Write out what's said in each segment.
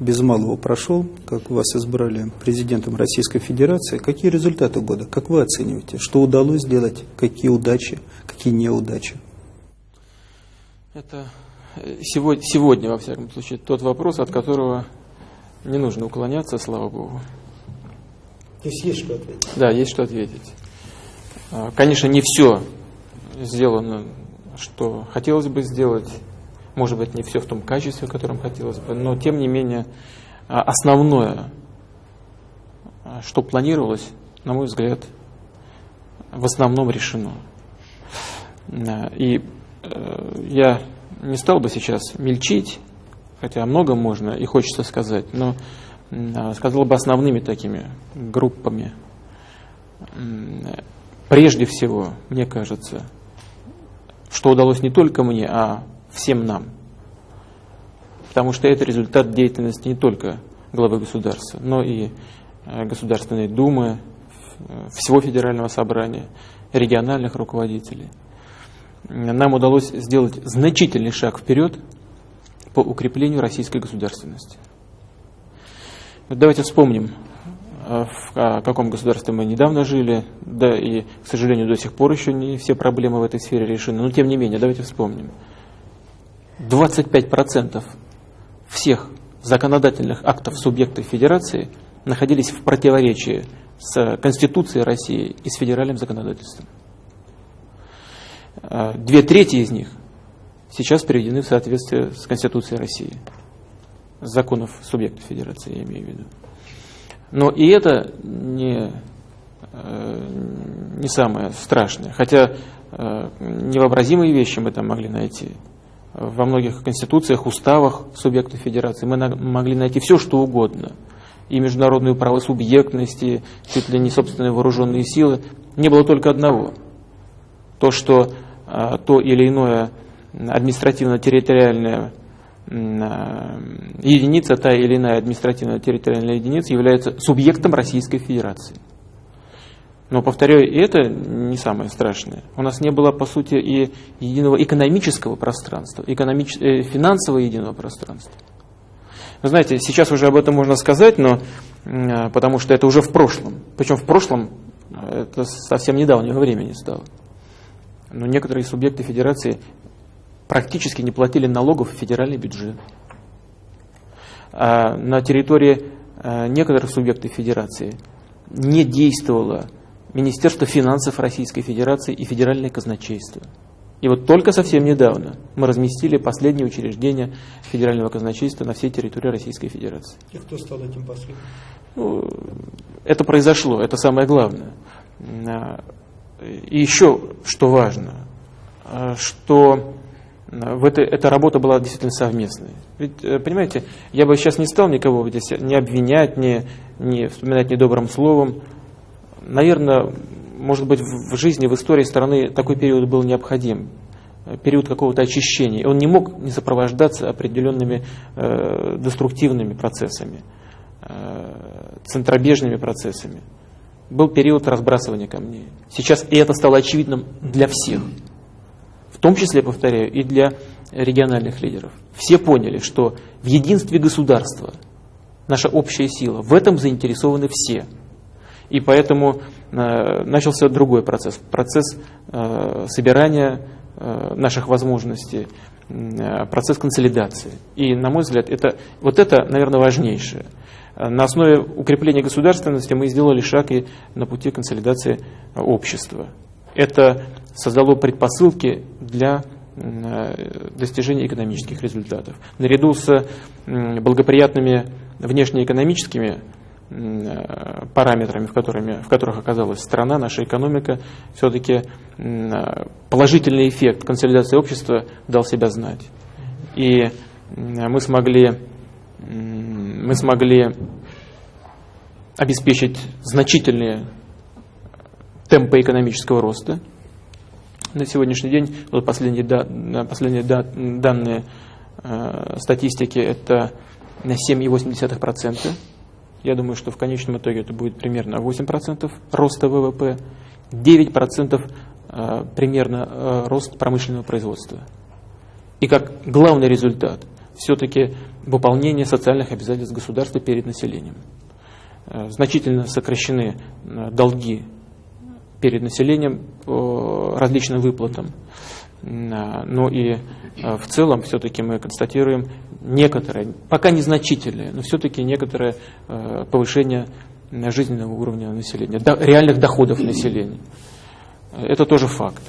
без малого прошел, как вас избрали президентом Российской Федерации. Какие результаты года? Как вы оцениваете? Что удалось сделать? Какие удачи? Какие неудачи? Это сегодня, сегодня, во всяком случае, тот вопрос, от которого не нужно уклоняться, слава Богу. То есть есть что ответить? Да, есть что ответить. А, конечно, не все сделано, что хотелось бы сделать. Может быть, не все в том качестве, в котором хотелось бы, но тем не менее а, основное, а, что планировалось, на мой взгляд, в основном решено. И э, я не стал бы сейчас мельчить, хотя много можно и хочется сказать, но а, сказал бы основными такими группами. Прежде всего, мне кажется, что удалось не только мне, а всем нам. Потому что это результат деятельности не только главы государства, но и э, Государственной Думы, всего федерального собрания, региональных руководителей. Нам удалось сделать значительный шаг вперед по укреплению российской государственности. Давайте вспомним, э, в каком государстве мы недавно жили, да и, к сожалению, до сих пор еще не все проблемы в этой сфере решены, но тем не менее, давайте вспомним. 25% всех законодательных актов субъектов Федерации находились в противоречии с Конституцией России и с федеральным законодательством. Э, две трети из них сейчас приведены в соответствие с Конституцией России законов субъектов федерации, я имею в виду. Но и это не, э, не самое страшное. Хотя э, невообразимые вещи мы там могли найти. Во многих конституциях, уставах субъектов федерации мы могли найти все, что угодно. И международную правосубъектность, и чуть ли не собственные вооруженные силы. Не было только одного. То, что э, то или иное административно-территориальное Э, единица, та или иная административно-территориальная единица является субъектом Российской Федерации. Но, повторяю, это не самое страшное. У нас не было, по сути, и единого экономического пространства, экономич... э, финансового единого пространства. Вы знаете, сейчас уже об этом можно сказать, но э, потому что это уже в прошлом. Причем в прошлом э, это совсем недавнего времени стало. Но некоторые субъекты федерации практически не платили налогов в федеральный бюджет. А на территории а, некоторых субъектов федерации не действовало Министерство финансов Российской Федерации и Федеральное казначейство. И вот только совсем недавно мы разместили последние учреждения Федерального казначейства на всей территории Российской Федерации. И кто стал этим последним? Ну, это произошло, это самое главное. А, и еще, что важно, что в этой, эта работа была действительно совместной. Ведь, э, понимаете, я бы сейчас не стал никого здесь не обвинять, не, не вспоминать недобрым словом. Наверное, может быть, в жизни, в истории страны такой период был необходим. Э, период какого-то очищения. Он не мог не сопровождаться определенными э, деструктивными процессами, э, центробежными процессами. Был период разбрасывания камней. Сейчас и это стало очевидным для всех в том числе, повторяю, и для региональных лидеров. Все поняли, что в единстве государства наша общая сила, в этом заинтересованы все. И поэтому э, начался другой процесс, процесс э, собирания э, наших возможностей, процесс консолидации. И, на мой взгляд, это, вот это, наверное, важнейшее. На основе укрепления государственности мы сделали шаг и на пути консолидации общества. Это создало предпосылки для достижения экономических результатов. Наряду с благоприятными внешнеэкономическими параметрами, в, которыми, в которых оказалась страна, наша экономика, все-таки положительный эффект консолидации общества дал себя знать. И мы смогли, мы смогли обеспечить значительные темпы экономического роста, на сегодняшний день, вот последние, да, последние да, данные э, статистики, это на 7,8%. Я думаю, что в конечном итоге это будет примерно 8% роста ВВП, 9% э, примерно э, рост промышленного производства. И как главный результат, все-таки выполнение социальных обязательств государства перед населением. Э, значительно сокращены долги перед населением по различным выплатам. Но и в целом все-таки мы констатируем некоторое, пока незначительное, но все-таки некоторое повышение жизненного уровня населения, реальных доходов населения. Это тоже факт.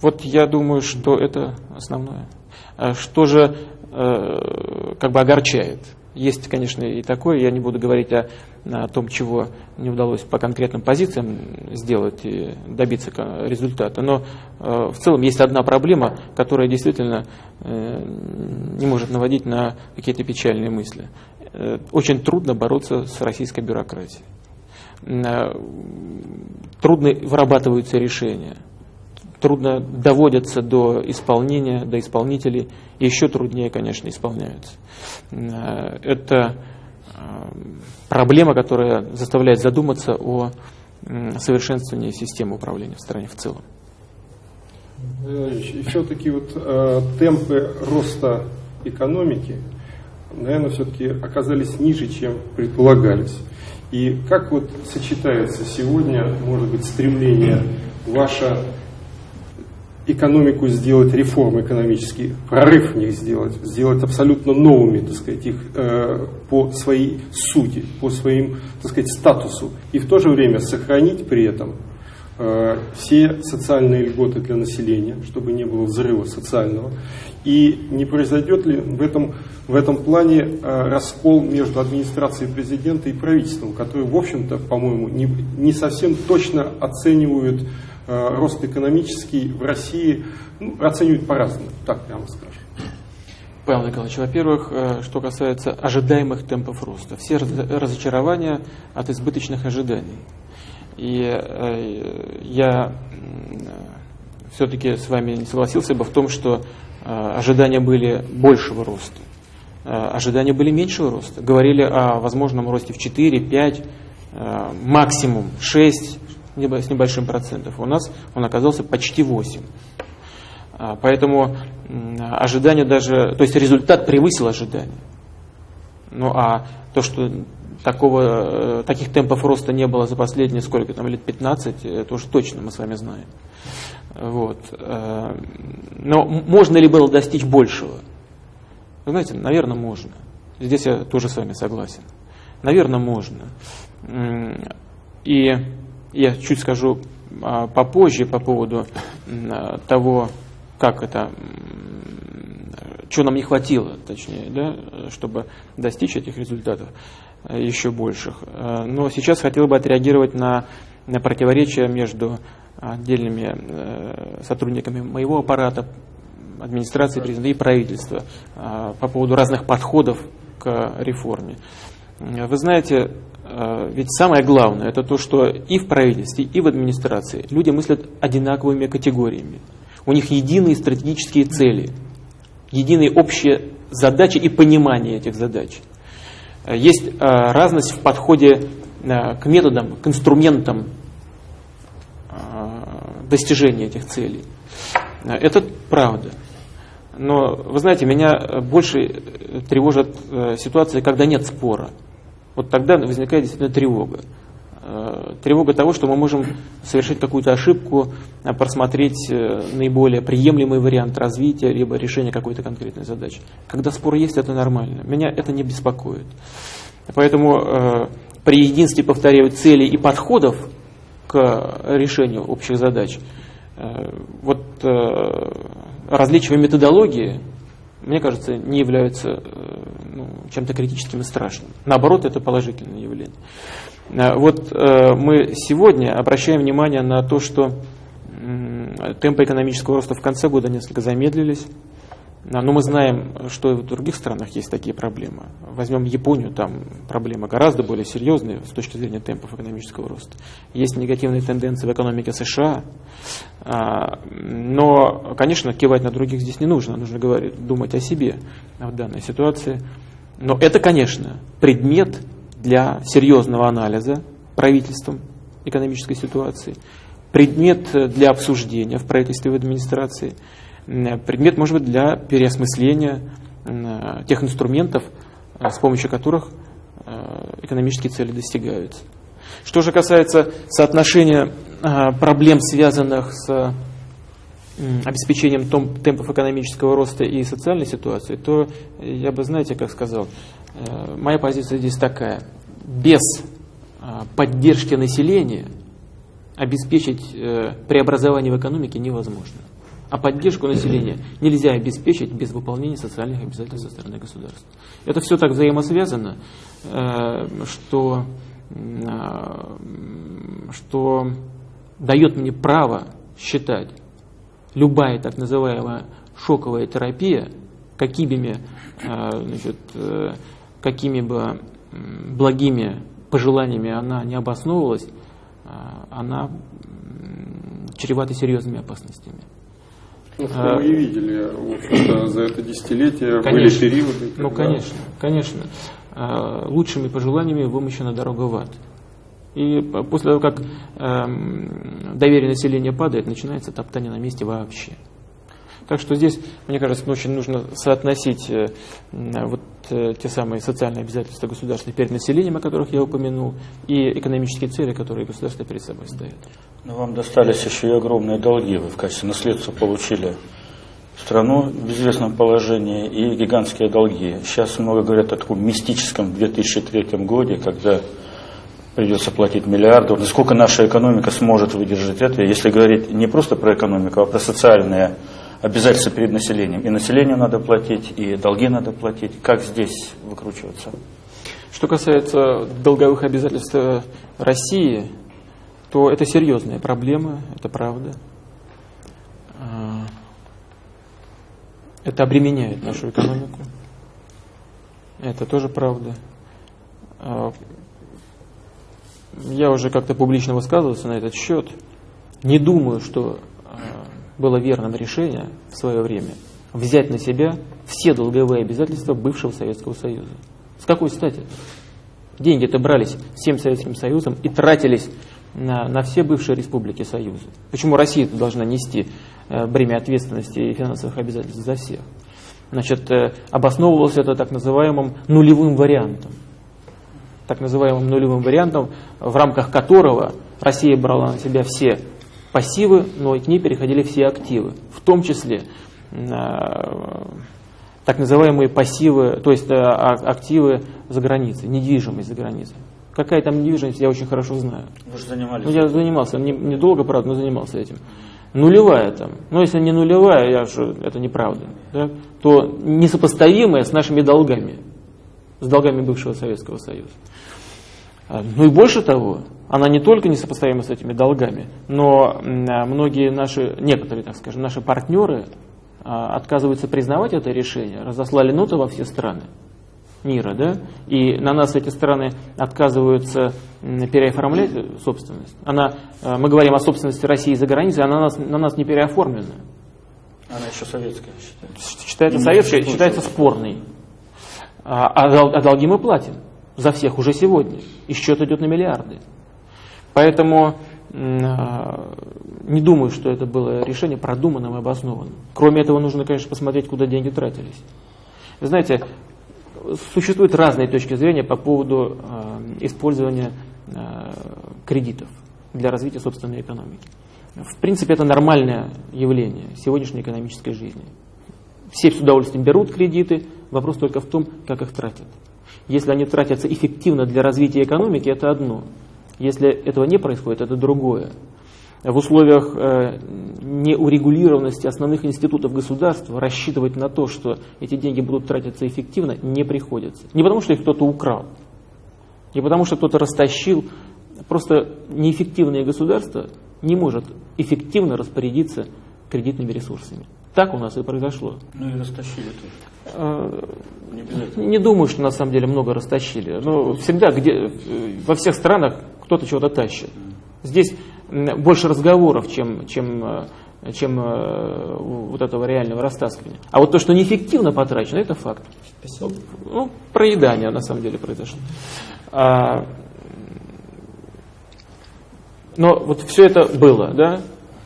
Вот я думаю, что это основное. А что же э, как бы огорчает? Есть, конечно, и такое, я не буду говорить о, о том, чего не удалось по конкретным позициям сделать и добиться результата, но э, в целом есть одна проблема, которая действительно э, не может наводить на какие-то печальные мысли. Э, очень трудно бороться с российской бюрократией. Э, трудно вырабатываются решения трудно доводятся до исполнения, до исполнителей, еще труднее, конечно, исполняются. Э, это э, проблема, которая заставляет задуматься о совершенствовании системы управления в стране в целом. И все-таки вот э, темпы роста экономики, наверное, все-таки оказались ниже, чем предполагались. И как вот сочетается сегодня, может быть, стремление ваше экономику сделать, реформы экономические, прорыв в них сделать, сделать абсолютно новыми, так сказать, их э, по своей сути, по своим, так сказать, статусу, и в то же время сохранить при этом э, все социальные льготы для населения, чтобы не было взрыва социального, и не произойдет ли в этом, в этом плане э, раскол между администрацией президента и правительством, которые, в общем-то, по-моему, не, не совсем точно оценивают рост экономический в России ну, оценивают по-разному, так прямо скажем. Павел Николаевич, во-первых, э, что касается ожидаемых темпов роста. Все разочарования от избыточных ожиданий. И э, я все-таки с вами не согласился бы в том, что ожидания были большего роста. Ожидания были меньшего роста. Говорили о возможном росте в 4, 5, максимум 6, с небольшим процентом. У нас он оказался почти 8. А, поэтому ожидание даже, то есть результат превысил ожидания. Ну а то, что такого, э, таких темпов роста не было за последние сколько там, лет 15, это уже точно мы с вами знаем. Вот. Э, но можно ли было достичь большего? Вы знаете, наверное, можно. Здесь я тоже с вами согласен. Наверное, можно. И я чуть скажу а, попозже по поводу того, как это, чего нам не хватило, точнее, да, чтобы достичь этих результатов э, еще больших. Но сейчас хотел бы отреагировать на, на противоречия между отдельными сотрудниками моего аппарата, администрации президента и правительства по поводу разных подходов к реформе. Вы знаете, Э, ведь самое главное, это то, что и в правительстве, и в администрации люди мыслят одинаковыми категориями. У них единые стратегические цели, единые общие задачи и понимание этих задач. Э, есть э, разность в подходе к методам, к инструментам достижения этих целей. Это правда. Но, вы знаете, меня больше тревожат ситуации, когда нет спора вот тогда возникает действительно тревога. Э, тревога того, что мы можем совершить какую-то ошибку, э, просмотреть э, наиболее приемлемый вариант развития, либо решения какой-то конкретной задачи. Когда спор есть, это нормально. Меня это не беспокоит. Поэтому при единстве, повторяю, целей и подходов к решению общих задач, вот различия методологии мне кажется, не являются э, ну, чем-то критическим и страшным. Наоборот, это положительное явление. Э, вот э, мы сегодня обращаем внимание на то, что темпы экономического роста в конце года несколько замедлились. Но мы знаем, что и в других странах есть такие проблемы. Возьмем Японию, там проблемы гораздо более серьезные с точки зрения темпов экономического роста. Есть негативные тенденции в экономике США. А, но, конечно, кивать на других здесь не нужно. Нужно говорить, думать о себе в данной ситуации. Но это, конечно, предмет для серьезного анализа правительством экономической ситуации, предмет для обсуждения в правительстве и в администрации – предмет, может быть, для переосмысления тех инструментов, с помощью которых экономические цели достигаются. Что же касается соотношения проблем, связанных с обеспечением темпов экономического роста и социальной ситуации, то я бы, знаете, как сказал, моя позиция здесь такая. Без поддержки населения обеспечить э, преобразование в экономике невозможно. А поддержку населения нельзя обеспечить без выполнения социальных обязательств со стороны государства. Это все так взаимосвязано, э, что, э, что дает мне право считать любая так называемая шоковая терапия, какими, значит, какими бы благими пожеланиями она не обосновывалась, она чревата серьезными опасностями. Ну, что мы и видели, за это десятилетие конечно. были периоды. Ну, конечно, конечно. А, лучшими пожеланиями вымощена дорога в ад. И после того, как эм, доверие населения падает, начинается топтание на месте вообще. Так что здесь, мне кажется, очень нужно соотносить э, вот э, те самые социальные обязательства государства перед населением, о которых я упомянул, и экономические цели, которые государство перед собой ставит. Но вам достались еще и огромные долги. Вы в качестве наследства получили страну в известном положении и гигантские долги. Сейчас много говорят о таком мистическом 2003 годе, когда придется платить миллиарды. Насколько наша экономика сможет выдержать это, если говорить не просто про экономику, а про социальные обязательства перед населением. И населению надо платить, и долги надо платить. Как здесь выкручиваться? Что касается долговых обязательств России, то это серьезная проблема, это правда. А, это обременяет нашу экономику. Это тоже правда. А, я уже как-то публично высказывался на этот счет. Не думаю, что было верным решением в свое время взять на себя все долговые обязательства бывшего Советского Союза. С какой стати? Деньги-то брались всем Советским Союзом и тратились на, на все бывшие республики Союза. Почему Россия должна нести э, бремя ответственности и финансовых обязательств за всех? Значит, э, обосновывалось это так называемым нулевым вариантом. Так называемым нулевым вариантом, в рамках которого Россия брала на себя все пассивы, но и к ней переходили все активы, в том числе э, так называемые пассивы, то есть э, а, активы за границей, недвижимость за границей. Какая там недвижимость, я очень хорошо знаю. Вы же занимались. Ну, я занимался, недолго, не правда, но занимался этим. Нулевая там, но если не нулевая, я же, это неправда, да, то несопоставимая с нашими долгами, с долгами бывшего Советского Союза. А, ну и больше того, она не только несопоставима с этими долгами, но многие наши, некоторые, так скажем, наши партнеры а, отказываются признавать это решение, разослали ноты во все страны мира, да, и на нас эти страны отказываются переоформлять собственность. Она, а, мы говорим о собственности России за границей, она на нас, на нас не переоформлена. Она еще советская считается. Считается советская, считается спорной. А, а долги мы платим за всех уже сегодня. И счет идет на миллиарды. Поэтому а, не думаю, что это было решение продуманным и обоснованным. Кроме этого, нужно, конечно, посмотреть, куда деньги тратились. Вы знаете, существуют разные точки зрения по поводу э, использования э, кредитов для развития собственной экономики. В принципе, это нормальное явление сегодняшней экономической жизни. Все с удовольствием берут кредиты, вопрос только в том, как их тратят. Если они тратятся эффективно для развития экономики, это одно. Если этого не происходит, это другое. В условиях э, неурегулированности основных институтов государства рассчитывать на то, что эти деньги будут тратиться эффективно, не приходится. Не потому, что их кто-то украл, не потому, что кто-то растащил. Просто неэффективное государство не может эффективно распорядиться кредитными ресурсами. Так у нас и произошло. Ну и растащили тоже. Э, не, не думаю, что на самом деле много растащили. Но всегда где, во всех странах кто-то чего-то тащит. Здесь больше разговоров, чем, чем, э, чем э, вот этого реального растаскивания. А вот то, что неэффективно потрачено, это факт. Спасибо. Ну, проедание на самом деле произошло. А, но вот все это было, да?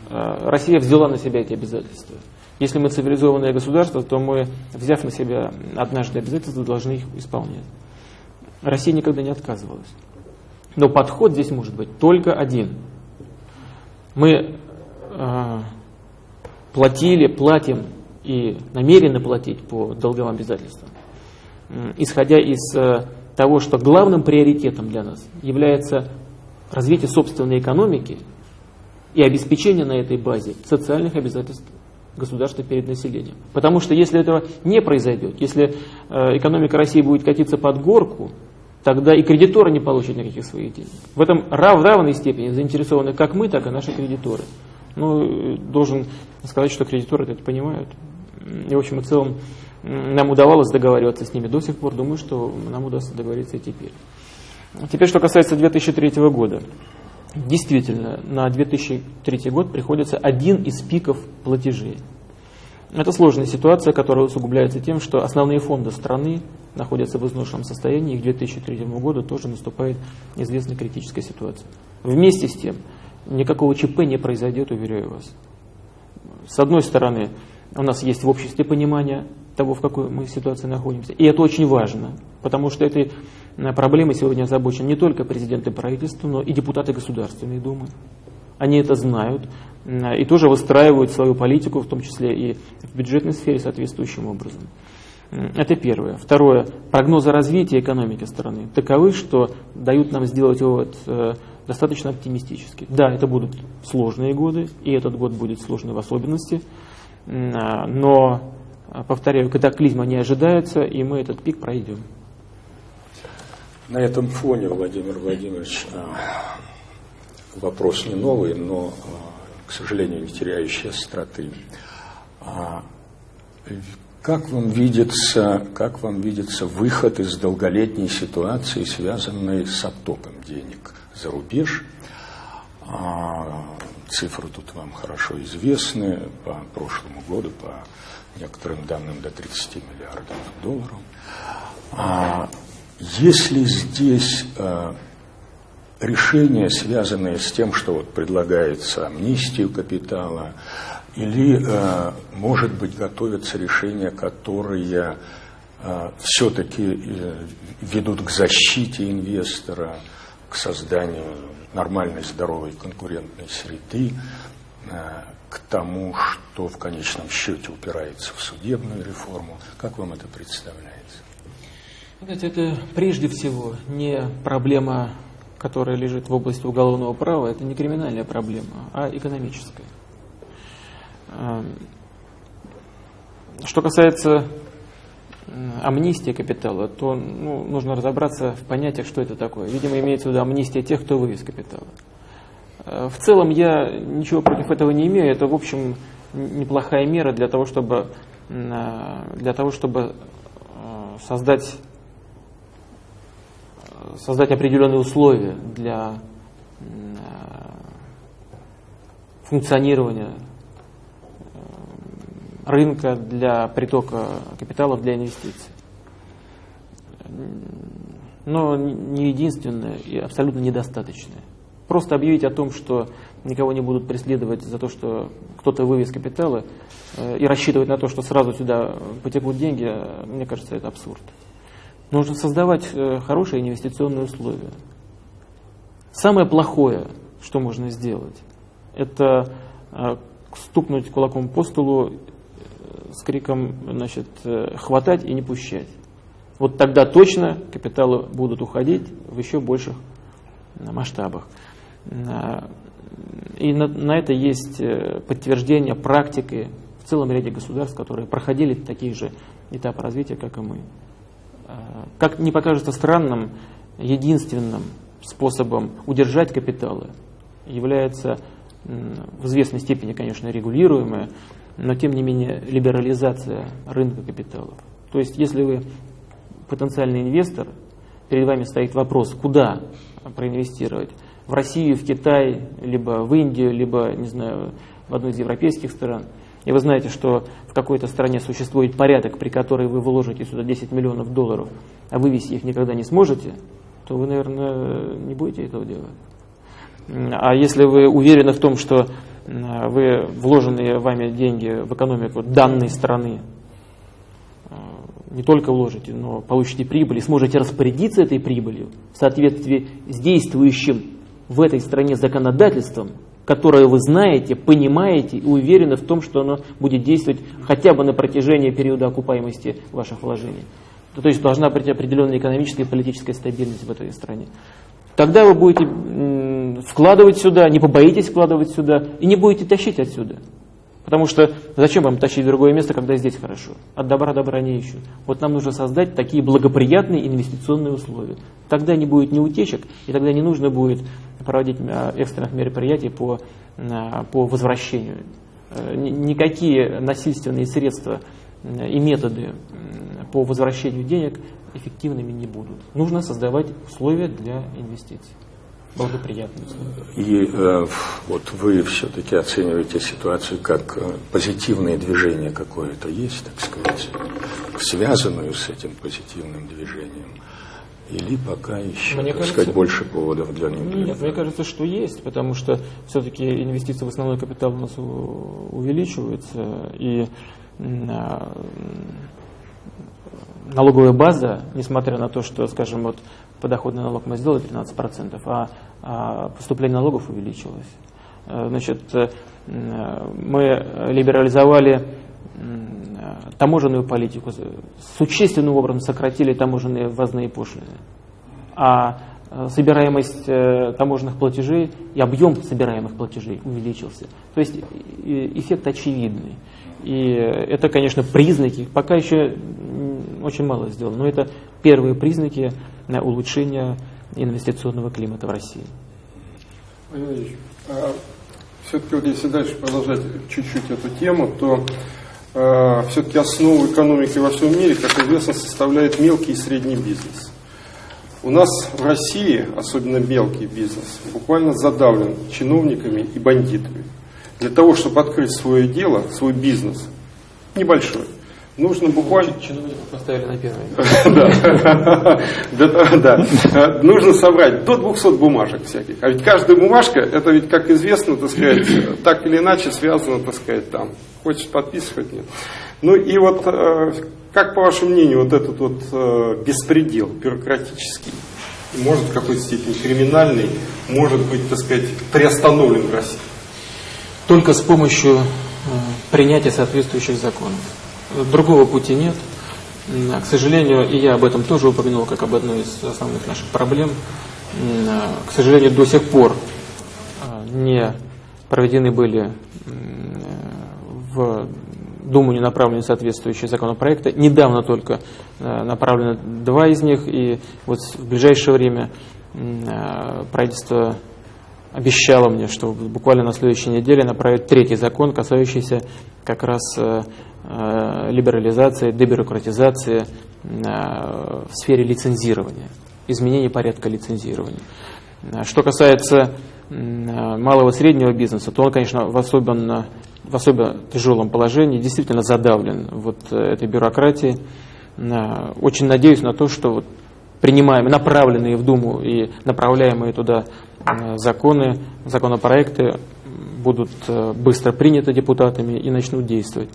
А, Россия взяла на себя эти обязательства. Если мы цивилизованное государство, то мы, взяв на себя однажды обязательства, должны их исполнять. Россия никогда не отказывалась. Но подход здесь может быть только один. Мы э, платили, платим и намерены платить по долговым обязательствам, исходя из э, того, что главным приоритетом для нас является развитие собственной экономики и обеспечение на этой базе социальных обязательств государства перед населением. Потому что если этого не произойдет, если э, экономика России будет катиться под горку, тогда и кредиторы не получат никаких своих денег. В этом рав, в равной степени заинтересованы как мы, так и наши кредиторы. Ну, должен сказать, что кредиторы это понимают. И, в общем и целом, нам удавалось договариваться с ними до сих пор. Думаю, что нам удастся договориться и теперь. Теперь, что касается 2003 года. Действительно, на 2003 год приходится один из пиков платежей. Это сложная ситуация, которая усугубляется тем, что основные фонды страны находятся в изношенном состоянии, и к 2003 году тоже наступает известная критическая ситуация. Вместе с тем, никакого ЧП не произойдет, уверяю вас. С одной стороны, у нас есть в обществе понимание того, в какой мы ситуации находимся. И это очень важно, потому что этой э, проблемой сегодня озабочен не только президент и правительство, но и депутаты Государственной Думы. Они это знают э, и тоже выстраивают свою политику, в том числе и в бюджетной сфере соответствующим образом. Это первое. Второе. Прогнозы развития экономики страны таковы, что дают нам сделать вывод э, достаточно оптимистический. Да, это будут сложные годы, и этот год будет сложный в особенности, но повторяю, катаклизма не ожидается, и мы этот пик пройдем. На этом фоне, Владимир Владимирович, а, вопрос не новый, но, а, к сожалению, не теряющий остроты. Как вам видится, как вам видится выход из долголетней ситуации, связанной с оттоком денег за рубеж? Цифры тут вам хорошо известны по прошлому году, по некоторым данным до 30 миллиардов долларов. Если здесь а, решения, связанные с тем, что вот предлагается амнистию капитала, или, а, может быть, готовятся решения, которые а, все-таки э, ведут к защите инвестора, к созданию нормальной, здоровой конкурентной среды, к тому, что в конечном счете упирается в судебную реформу. Как вам это представляется? Знаете, это прежде всего не проблема, которая лежит в области уголовного права, это не криминальная проблема, а экономическая. Эм, что касается амнистии капитала, то ну, нужно разобраться в понятиях, что это такое. Видимо, имеется в виду амнистия тех, кто вывез капитала. Э, в целом я ничего против этого не имею. Это, в общем, неплохая мера для того, чтобы, э, для того, чтобы э, создать, создать определенные условия для функционирования рынка, для притока капиталов, для инвестиций. Но не единственное и абсолютно недостаточное. Просто объявить о том, что никого не будут преследовать за то, что кто-то вывез капиталы, э, и рассчитывать на то, что сразу сюда потекут деньги, э, мне кажется, это абсурд. Нужно создавать э, хорошие инвестиционные условия. Самое плохое, что можно сделать, это стукнуть кулаком по столу с криком значит, «хватать и не пущать». Вот тогда точно капиталы будут уходить в еще больших масштабах. И на, на это есть э, подтверждение практики в целом ряде государств, которые проходили такие же этапы развития, как и мы. А, как не покажется странным, единственным способом удержать капиталы является в известной степени, конечно, регулируемая, но тем не менее либерализация рынка капиталов. То есть, если вы потенциальный инвестор, перед вами стоит вопрос, куда проинвестировать, в Россию, в Китай, либо в Индию, либо, не знаю, в одну из европейских стран, и вы знаете, что в какой-то стране существует порядок, при которой вы вложите сюда 10 миллионов долларов, а вывести их никогда не сможете, то вы, наверное, не будете этого делать. А если вы уверены в том, что вы вложенные вами деньги в экономику данной страны э, не только вложите, но получите прибыль и сможете распорядиться этой прибылью в соответствии с действующим в этой стране законодательством, которое вы знаете, понимаете и уверены в том, что оно будет действовать хотя бы на протяжении периода окупаемости ваших вложений. То есть должна быть определенная экономическая и политическая стабильность в этой стране. Тогда вы будете вкладывать сюда, не побоитесь вкладывать сюда и не будете тащить отсюда. Потому что зачем вам тащить в другое место, когда здесь хорошо? От добра добра не ищут. Вот нам нужно создать такие благоприятные инвестиционные условия. Тогда не будет ни утечек, и тогда не нужно будет проводить а, экстренных мероприятий по, а, по возвращению. Э, никакие насильственные средства и методы по возвращению денег эффективными не будут. Нужно создавать условия для инвестиций. Благоприятные условия. И э, вот вы все-таки оцениваете ситуацию как э, позитивное движение какое-то есть, так сказать, связанную с этим позитивным движением. Или пока еще, мне так кажется, сказать, больше поводов для него? Нет, мне кажется, что есть, потому что все-таки инвестиции в основной капитал у нас увеличиваются, и а, налоговая база, несмотря на то, что, скажем, вот подоходный налог мы сделали 13%, а, а поступление налогов увеличилось. Э, значит, э, мы либерализовали таможенную политику, существенным образом сократили таможенные ввозные пошлины. А э, собираемость таможенных платежей и объем собираемых платежей увеличился. То есть эффект очевидный. И это, конечно, признаки, пока еще очень мало сделано, но это первые признаки улучшения инвестиционного климата в России. А все-таки вот если дальше продолжать чуть-чуть эту тему, то э, все-таки основу экономики во всем мире, как известно, составляет мелкий и средний бизнес. У нас в России, особенно мелкий бизнес, буквально задавлен чиновниками и бандитами. Для того, чтобы открыть свое дело, свой бизнес, небольшой, нужно буквально... Чиновников поставили на первое Да, нужно собрать до 200 бумажек всяких. А ведь каждая бумажка, это ведь, как известно, так сказать, так или иначе связано, так сказать, там. Хочешь подписывать, нет. Ну и вот, э, как по вашему мнению, вот этот вот э, беспредел бюрократический, может в какой-то степени криминальный, может быть, так сказать, приостановлен в России? только с помощью э, принятия соответствующих законов. Другого пути нет. К сожалению, и я об этом тоже упомянул, как об одной из основных наших проблем. К сожалению, до сих пор э, не проведены были в Думу не направлены соответствующие законопроекты. Недавно только направлены два из них, и вот в ближайшее время правительство обещала мне, что буквально на следующей неделе направит третий закон, касающийся как раз либерализации, дебюрократизации э, в сфере лицензирования, изменения порядка лицензирования. Что касается малого и среднего бизнеса, то он, конечно, в особенно, в особо тяжелом положении, действительно задавлен вот этой бюрократией. Очень надеюсь на то, что вот принимаемые, направленные в Думу и направляемые туда Э, законы, законопроекты будут э, быстро приняты депутатами и начнут действовать.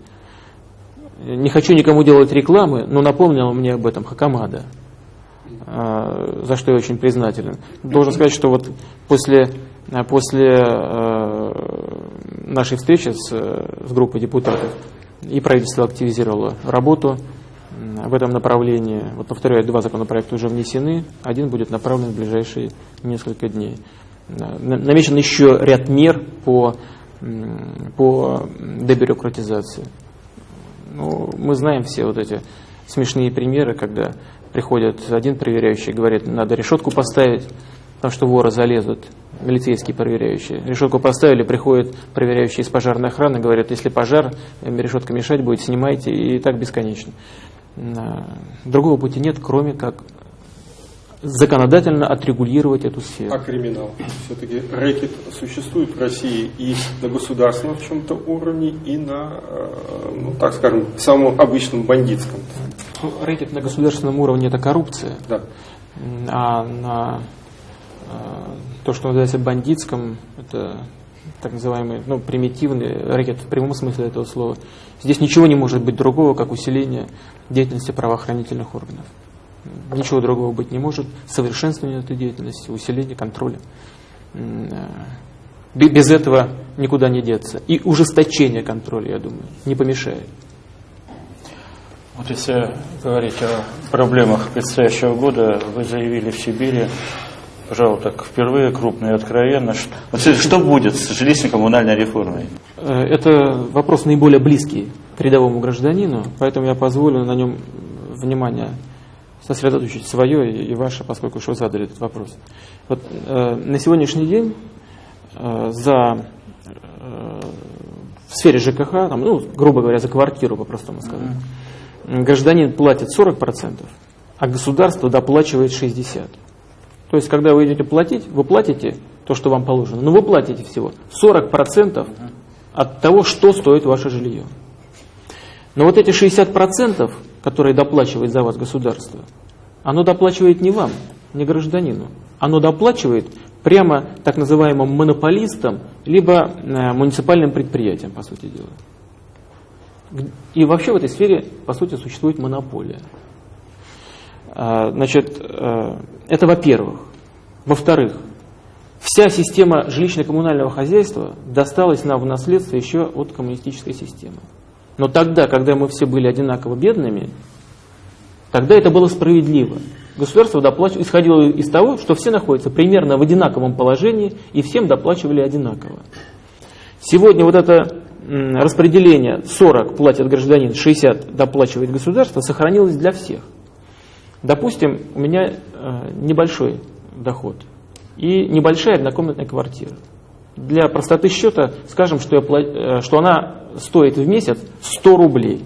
Не хочу никому делать рекламы, но напомнил мне об этом Хакамада, э, за что я очень признателен. Должен сказать, что вот после, после нашей встречи с, с группой депутатов и правительство активизировало работу в этом направлении. Вот повторяю, два законопроекта уже внесены, один будет направлен в ближайшие несколько дней. Намечен еще ряд мер по, по дебюрократизации. Ну, мы знаем все вот эти смешные примеры, когда приходит один проверяющий, говорит, надо решетку поставить, потому что воры залезут, милицейские проверяющие. Решетку поставили, приходит проверяющий из пожарной охраны, говорят, если пожар, решетка мешать будет, снимайте, и так бесконечно. Другого пути нет, кроме как законодательно отрегулировать эту сферу. А криминал? Все-таки рэкет существует в России и на государственном в чем-то уровне, и на, э, ну, так скажем, самом обычном бандитском. Ну, рэкет на государственном уровне – это коррупция. Да. А на э, то, что называется бандитском, это так называемый, ну, примитивный рэкет в прямом смысле этого слова. Здесь ничего не может быть другого, как усиление деятельности правоохранительных органов. Ничего другого быть не может. Совершенствование этой деятельности, усиление контроля. Э, без этого никуда не деться. И ужесточение контроля, я думаю, не помешает. Вот если говорить о проблемах предстоящего года, вы заявили в Сибири, пожалуй, так впервые крупно и откровенно, что, вот, что будет с жилищно-коммунальной реформой? Э, это вопрос наиболее близкий к рядовому гражданину, поэтому я позволю на нем внимание сосредоточить свое и ваше, поскольку уж вы задали этот вопрос. Вот, э, на сегодняшний день э, за, э, в сфере ЖКХ, там, ну, грубо говоря, за квартиру, по-простому сказать, mm-hmm. гражданин платит 40%, а государство доплачивает 60%. То есть, когда вы идете платить, вы платите то, что вам положено, но вы платите всего 40% от того, что стоит ваше жилье. Но вот эти 60%, которые доплачивает за вас государство, оно доплачивает не вам, не гражданину. Оно доплачивает прямо так называемым монополистам, либо э, муниципальным предприятиям, по сути дела. И вообще в этой сфере, по сути, существует монополия. А, значит, э, это во-первых. Во-вторых, вся система жилищно-коммунального хозяйства досталась нам в наследство еще от коммунистической системы. Но тогда, когда мы все были одинаково бедными, тогда это было справедливо. Государство доплачивало, исходило из того, что все находятся примерно в одинаковом положении и всем доплачивали одинаково. Сегодня вот это распределение 40 платит гражданин, 60 доплачивает государство, сохранилось для всех. Допустим, у меня э, небольшой доход и небольшая однокомнатная квартира. Для простоты счета скажем, что, я, э, что она стоит в месяц 100 рублей.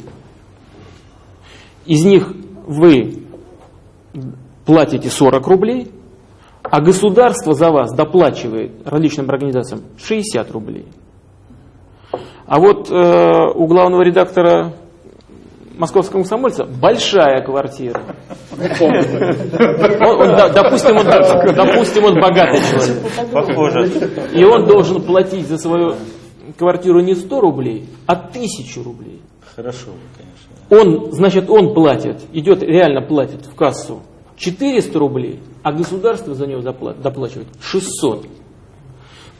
Из них вы платите 40 рублей, а государство за вас доплачивает различным организациям 60 рублей. А вот э, у главного редактора московского комсомольца большая квартира. Он, он, допустим, он, допустим, он богатый человек. Похоже. И он должен платить за свою квартиру не 100 рублей, а 1000 рублей. Хорошо, конечно. Он, значит, он платит, идет, реально платит в кассу 400 рублей, а государство за него доплачивает 600.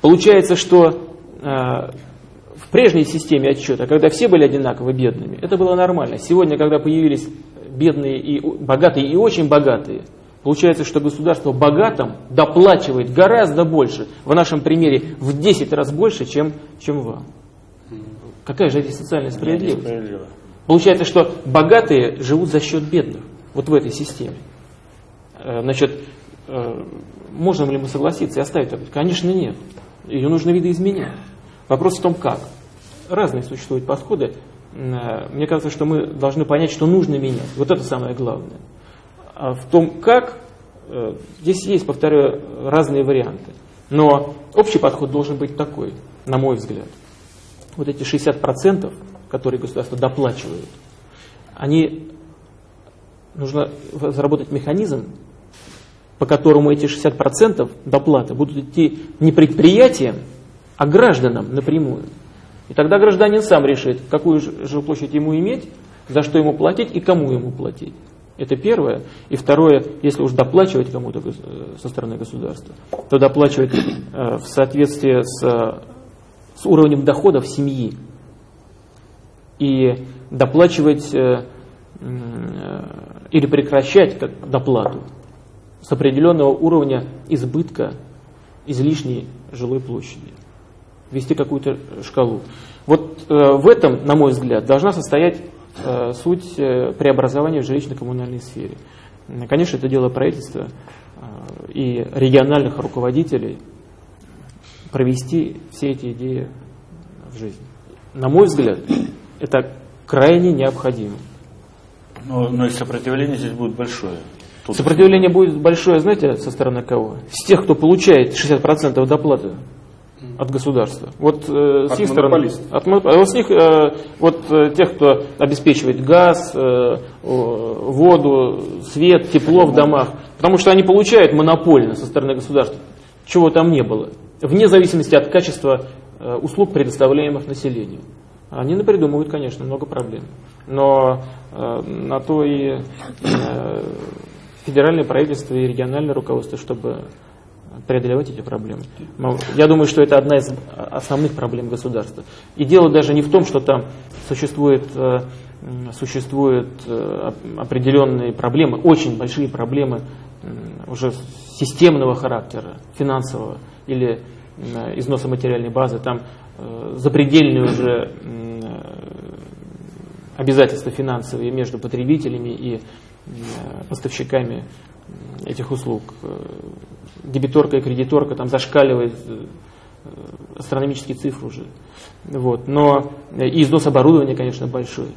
Получается, что э, в прежней системе отчета, когда все были одинаково бедными, это было нормально. Сегодня, когда появились бедные и богатые и очень богатые, Получается, что государство богатым доплачивает гораздо больше, в нашем примере в 10 раз больше, чем, чем вам. Какая же это социальная справедливость? Получается, что богатые живут за счет бедных, вот в этой системе. Э, значит, э, можем ли мы согласиться и оставить это? Конечно, нет. Ее нужно видоизменять. Вопрос в том, как. Разные существуют подходы. Э, мне кажется, что мы должны понять, что нужно менять. Вот это самое главное. А в том, как, здесь есть, повторяю, разные варианты. Но общий подход должен быть такой, на мой взгляд. Вот эти 60%, которые государство доплачивает, они нужно заработать механизм, по которому эти 60% доплаты будут идти не предприятиям, а гражданам напрямую. И тогда гражданин сам решит, какую жилплощадь ему иметь, за что ему платить и кому ему платить. Это первое. И второе, если уж доплачивать кому-то э, со стороны государства, то доплачивать э, в соответствии с, с уровнем доходов семьи. И доплачивать э, или прекращать доплату с определенного уровня избытка излишней жилой площади. Ввести какую-то шкалу. Вот в этом, на мой взгляд, должна состоять Э, суть э, преобразования в жилищно-коммунальной сфере. Конечно, это дело правительства э, и региональных руководителей провести все эти идеи в жизнь. На мой взгляд, это крайне необходимо. Но, но и сопротивление здесь будет большое. Тут Сопротивление будет большое, знаете, со стороны кого? С тех, кто получает 60% доплаты от государства. Вот э, с их стороны, от, а вот с них, э, вот э, тех, кто обеспечивает газ, э, воду, свет, тепло в домах, потому что они получают монопольно со стороны государства, чего там не было, вне зависимости от качества э, услуг, предоставляемых населению. Они напридумывают, конечно, много проблем. Но э, на то и э, федеральное правительство и региональное руководство, чтобы преодолевать эти проблемы. Я думаю, что это одна из основных проблем государства. И дело даже не в том, что там существует, э, существуют э, определенные проблемы, очень большие проблемы уже системного характера, финансового или износа материальной базы, там запредельные уже обязательства финансовые между потребителями и поставщиками этих услуг. Дебиторка и кредиторка там зашкаливает астрономические цифры уже. Вот. Но и износ оборудования, конечно, большой.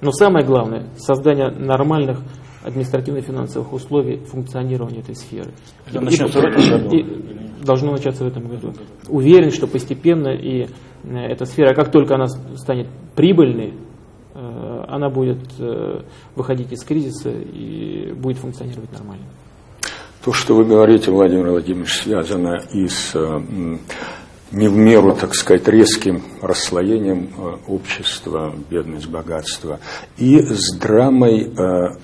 Но самое главное, создание нормальных административно-финансовых условий функционирования этой сферы. Это и, начнется в этом году? И должно начаться в этом году. Уверен, что постепенно и э, эта сфера, как только она станет прибыльной, э, она будет э, выходить из кризиса и будет функционировать нормально. То, что вы говорите, Владимир Владимирович, связано и с не в меру, так сказать, резким расслоением общества, бедность, богатство, и с драмой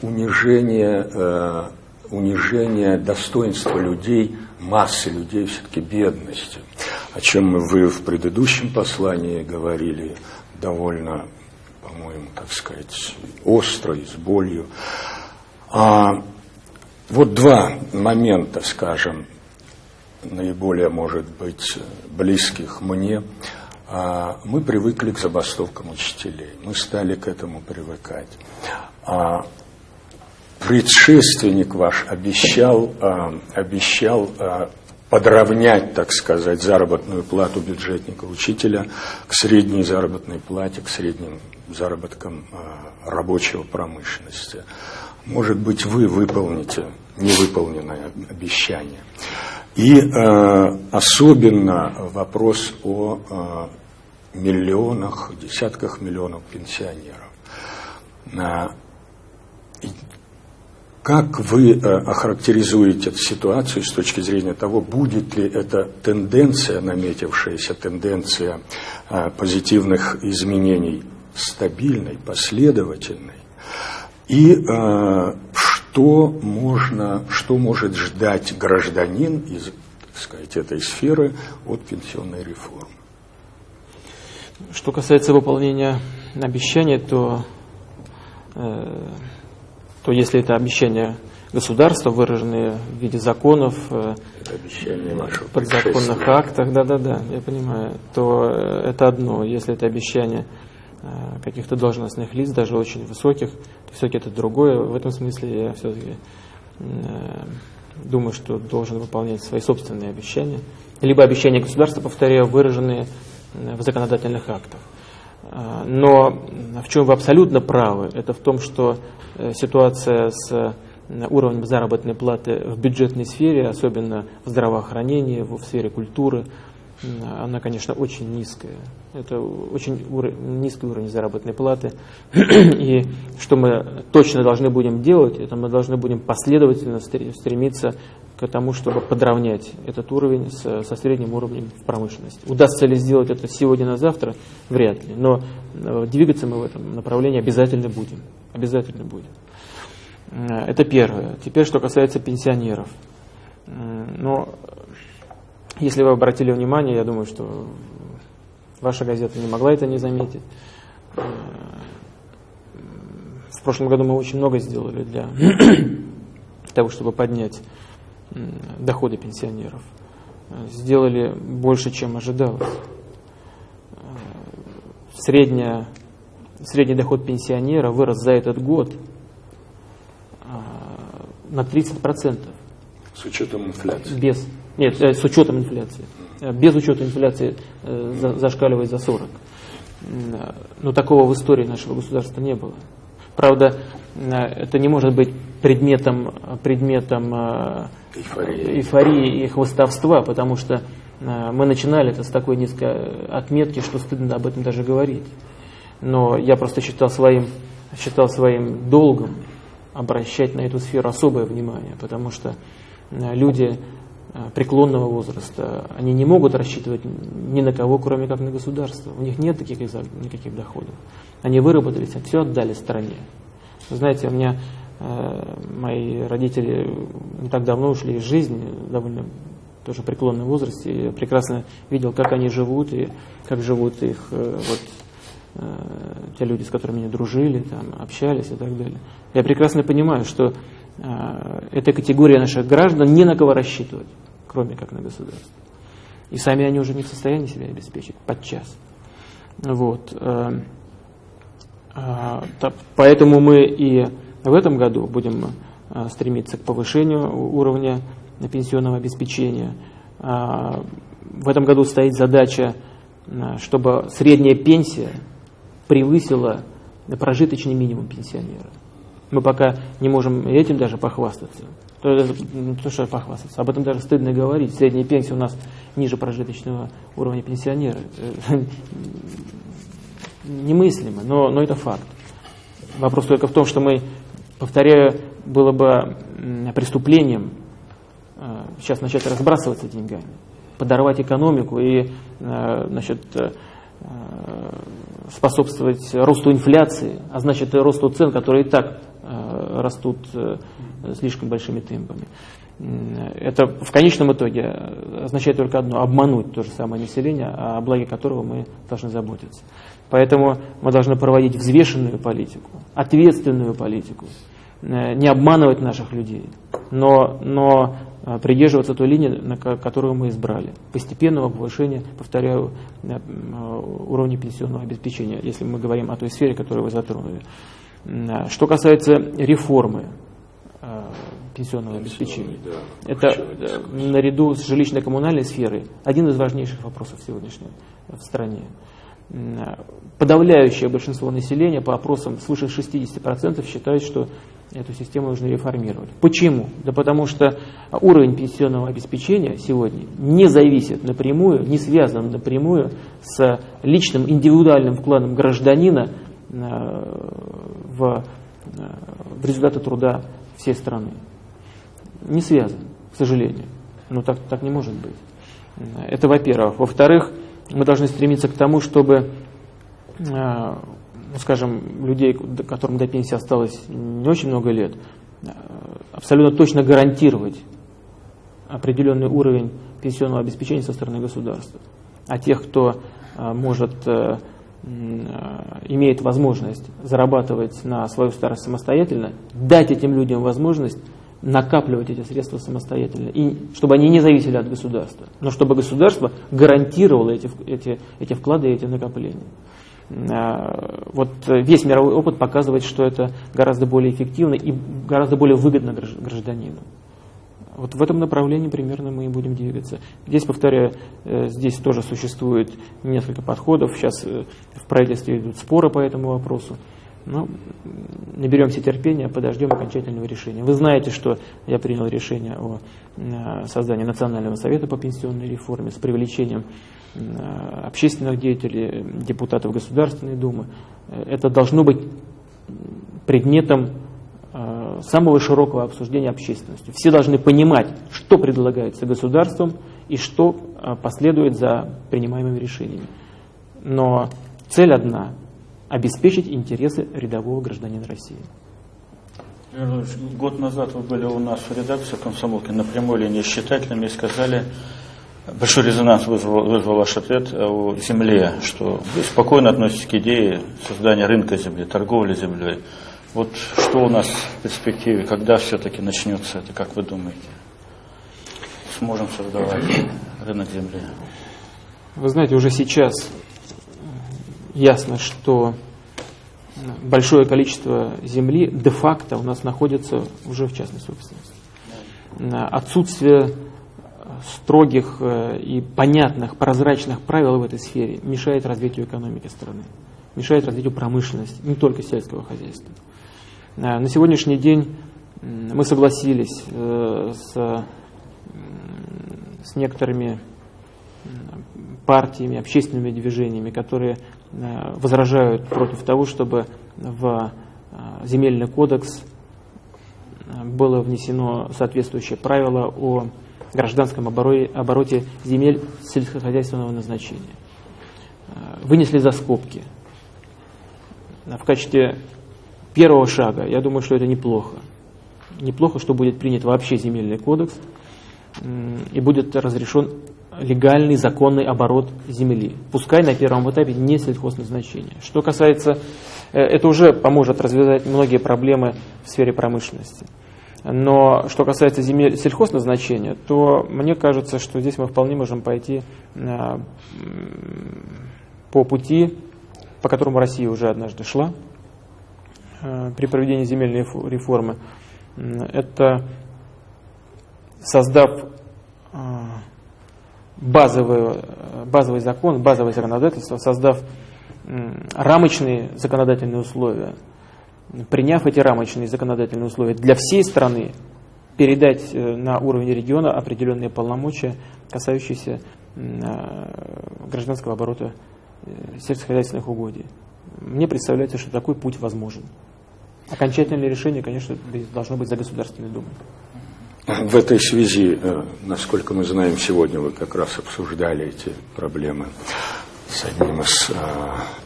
унижения, унижения достоинства людей, массы людей, все-таки бедности, о чем вы в предыдущем послании говорили довольно, по-моему, так сказать, остро и с болью. А вот два момента, скажем, наиболее, может быть, близких мне, а, мы привыкли к забастовкам учителей, мы стали к этому привыкать. А, предшественник ваш обещал, а, обещал подровнять, так сказать, заработную плату бюджетника учителя к средней заработной плате, к средним заработкам рабочего промышленности. Может быть, вы выполните невыполненное обещание. И э, особенно вопрос о э, миллионах, десятках миллионов пенсионеров. Как вы э, охарактеризуете эту ситуацию с точки зрения того, будет ли эта тенденция, наметившаяся тенденция э, позитивных изменений стабильной, последовательной, и э, что можно, что может ждать гражданин из, так сказать, этой сферы от пенсионной реформы. Что касается выполнения обещания, то, то если это обещания государства, выраженные в виде законов, э, подзаконных актах, да-да-да, я понимаю, то э, это одно. Если это обещание Э, каких-то должностных лиц, даже очень высоких, то все-таки это другое. В этом смысле я все-таки думаю, что должен выполнять свои собственные обещания. Либо обещания государства, повторяю, выраженные в законодательных актах. Но в чем вы абсолютно правы, это в том, что ситуация с уровнем заработной платы в бюджетной сфере, особенно в здравоохранении, в сфере культуры, она, конечно, очень низкая. Это очень низкий уровень заработной платы. И что мы точно должны будем делать, это мы должны будем последовательно стремиться к тому, чтобы подравнять этот уровень с, со средним уровнем в промышленности. Удастся ли сделать это сегодня на завтра? Вряд ли. Но э, двигаться мы в этом направлении обязательно будем. Обязательно будем. Э, это первое. Теперь, что касается пенсионеров. Но если вы обратили внимание, я думаю, что ваша газета не могла это не заметить. В прошлом году мы очень много сделали для того, чтобы поднять доходы пенсионеров. Сделали больше, чем ожидалось. Средняя, средний доход пенсионера вырос за этот год а, на 30%. С учетом инфляции? Без. Нет, э, с учетом инфляции. Э, без учета инфляции э, зашкаливает за 40. Но такого в истории нашего государства не было. Правда, это не может быть предметом, предметом эйфории. эйфории и хвостовства, потому что мы начинали это с такой низкой отметки, что стыдно об этом даже говорить. Но я просто считал своим, считал своим долгом обращать на эту сферу особое внимание, потому что люди преклонного возраста, они не могут рассчитывать ни на кого, кроме как на государство. У них нет таких никаких доходов. Они выработались, все отдали стране. Знаете, у меня э, мои родители не так давно ушли из жизни, довольно тоже преклонном возрасте. Я прекрасно видел, как они живут и как живут их э, вот, э, те люди, с которыми они дружили, там, общались и так далее. Я прекрасно понимаю, что э, эта категория наших граждан не на кого рассчитывать, кроме как на государство. И сами они уже не в состоянии себя обеспечить подчас. Вот. Э, э, поэтому мы и в этом году будем э, стремиться к повышению уровня пенсионного обеспечения. А, в этом году стоит задача, а, чтобы средняя пенсия превысила прожиточный минимум пенсионера. Мы пока не можем этим даже похвастаться. То, то что похвастаться, об этом даже стыдно говорить. Средняя пенсия у нас ниже прожиточного уровня пенсионера. Немыслимо, но, но это факт. Вопрос только в том, что мы, повторяю, было бы преступлением Э, сейчас начать разбрасываться деньгами, подорвать экономику и э, значит, э, способствовать росту инфляции, а значит и росту цен, которые и так растут слишком большими темпами. Это в конечном итоге означает только одно – обмануть то же самое население, о благе которого мы должны заботиться. Поэтому мы должны проводить взвешенную политику, ответственную политику, не обманывать наших людей, но, но а, придерживаться той линии, на которую мы избрали. Постепенного повышения, повторяю, а, уровня пенсионного обеспечения, если мы говорим о той сфере, которую вы затронули. Что касается реформы пенсионного обеспечения, это наряду с жилищно-коммунальной сферой один из важнейших вопросов сегодняшнего в стране. Подавляющее большинство населения по опросам свыше 60% считают, что эту систему нужно реформировать. Почему? Да потому что уровень пенсионного обеспечения сегодня не зависит напрямую, не связан напрямую с личным индивидуальным вкладом гражданина э, в, э, в результаты труда всей страны. Не связан, к сожалению. Но так, так не может быть. Это во-первых. Во-вторых, мы должны стремиться к тому, чтобы э, ну, скажем, людей, которым до пенсии осталось не очень много лет, э, абсолютно точно гарантировать определенный уровень пенсионного обеспечения со стороны государства. А тех, кто э, может, имеет возможность зарабатывать на свою старость самостоятельно, дать этим людям возможность накапливать эти средства самостоятельно, и чтобы они не зависели от государства, но чтобы государство гарантировало эти, эти, эти вклады и эти накопления. Э, вот весь мировой опыт показывает, что это гораздо более эффективно и гораздо более выгодно гражданину. Вот в этом направлении примерно мы и будем двигаться. Здесь, повторяю, э, здесь тоже существует несколько подходов. Сейчас э, в правительстве идут споры по этому вопросу. Но наберемся терпения, подождем окончательного решения. Вы знаете, что я принял решение о создании Национального совета по пенсионной реформе с привлечением Э, общественных деятелей, депутатов Государственной Думы. Это должно быть предметом э, самого широкого обсуждения общественностью. Все должны понимать, что предлагается государством и что э, последует за принимаемыми решениями. Но цель одна – обеспечить интересы рядового гражданина России. Год назад вы были у нас в редакции комсомолки на прямой линии с читателями и сказали, Большой резонанс вызвал, вызвал ваш ответ о земле, что вы спокойно относитесь к идее создания рынка земли, торговли землей. Вот что у нас в перспективе, когда все-таки начнется это, как вы думаете? Сможем создавать рынок земли? Вы знаете, уже сейчас ясно, что большое количество земли де-факто у нас находится уже в частной собственности. Отсутствие строгих э, и понятных, прозрачных правил в этой сфере мешает развитию экономики страны, мешает развитию промышленности, не только сельского хозяйства. Э, на сегодняшний день мы согласились э, с, с некоторыми партиями, общественными движениями, которые возражают против того, чтобы в земельный кодекс было внесено соответствующее правило о гражданском обороте, обороте земель сельскохозяйственного назначения. Вынесли за скобки. В качестве первого шага, я думаю, что это неплохо. Неплохо, что будет принят вообще земельный кодекс и будет разрешен легальный, законный оборот земли. Пускай на первом этапе не сельхозназначение. Что касается, э, это уже поможет развязать многие проблемы в сфере промышленности. Но что касается земель сельхозназначения, то мне кажется, что здесь мы вполне можем пойти э, по пути, по которому Россия уже однажды шла э, при проведении земельной реформы. Это создав базовый, базовый закон, базовое законодательство, создав рамочные законодательные условия, приняв эти рамочные законодательные условия для всей страны, передать э, на уровень региона определенные полномочия, касающиеся гражданского оборота э, сельскохозяйственных угодий. Мне представляется, что такой путь возможен. Окончательное решение, конечно, должно быть за Государственной Думой. В этой связи, э, насколько мы знаем, сегодня вы как раз обсуждали эти проблемы с одним из э,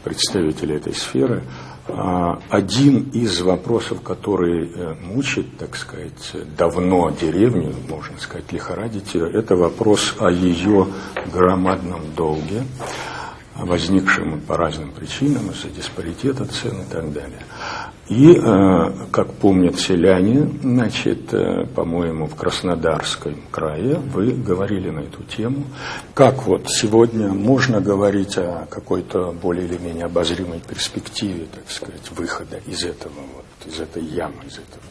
представителей этой сферы. А, один из вопросов, который э, мучит, так сказать, давно деревню, можно сказать, лихорадить ее, это вопрос о ее громадном долге, возникшем по разным причинам, из-за диспаритета цен и так далее. И, э, как помнят селяне, значит, э, по-моему, в Краснодарском крае вы говорили на эту тему. Как вот сегодня можно говорить о какой-то более или менее обозримой перспективе, так сказать, выхода из этого, вот, из этой ямы, из этого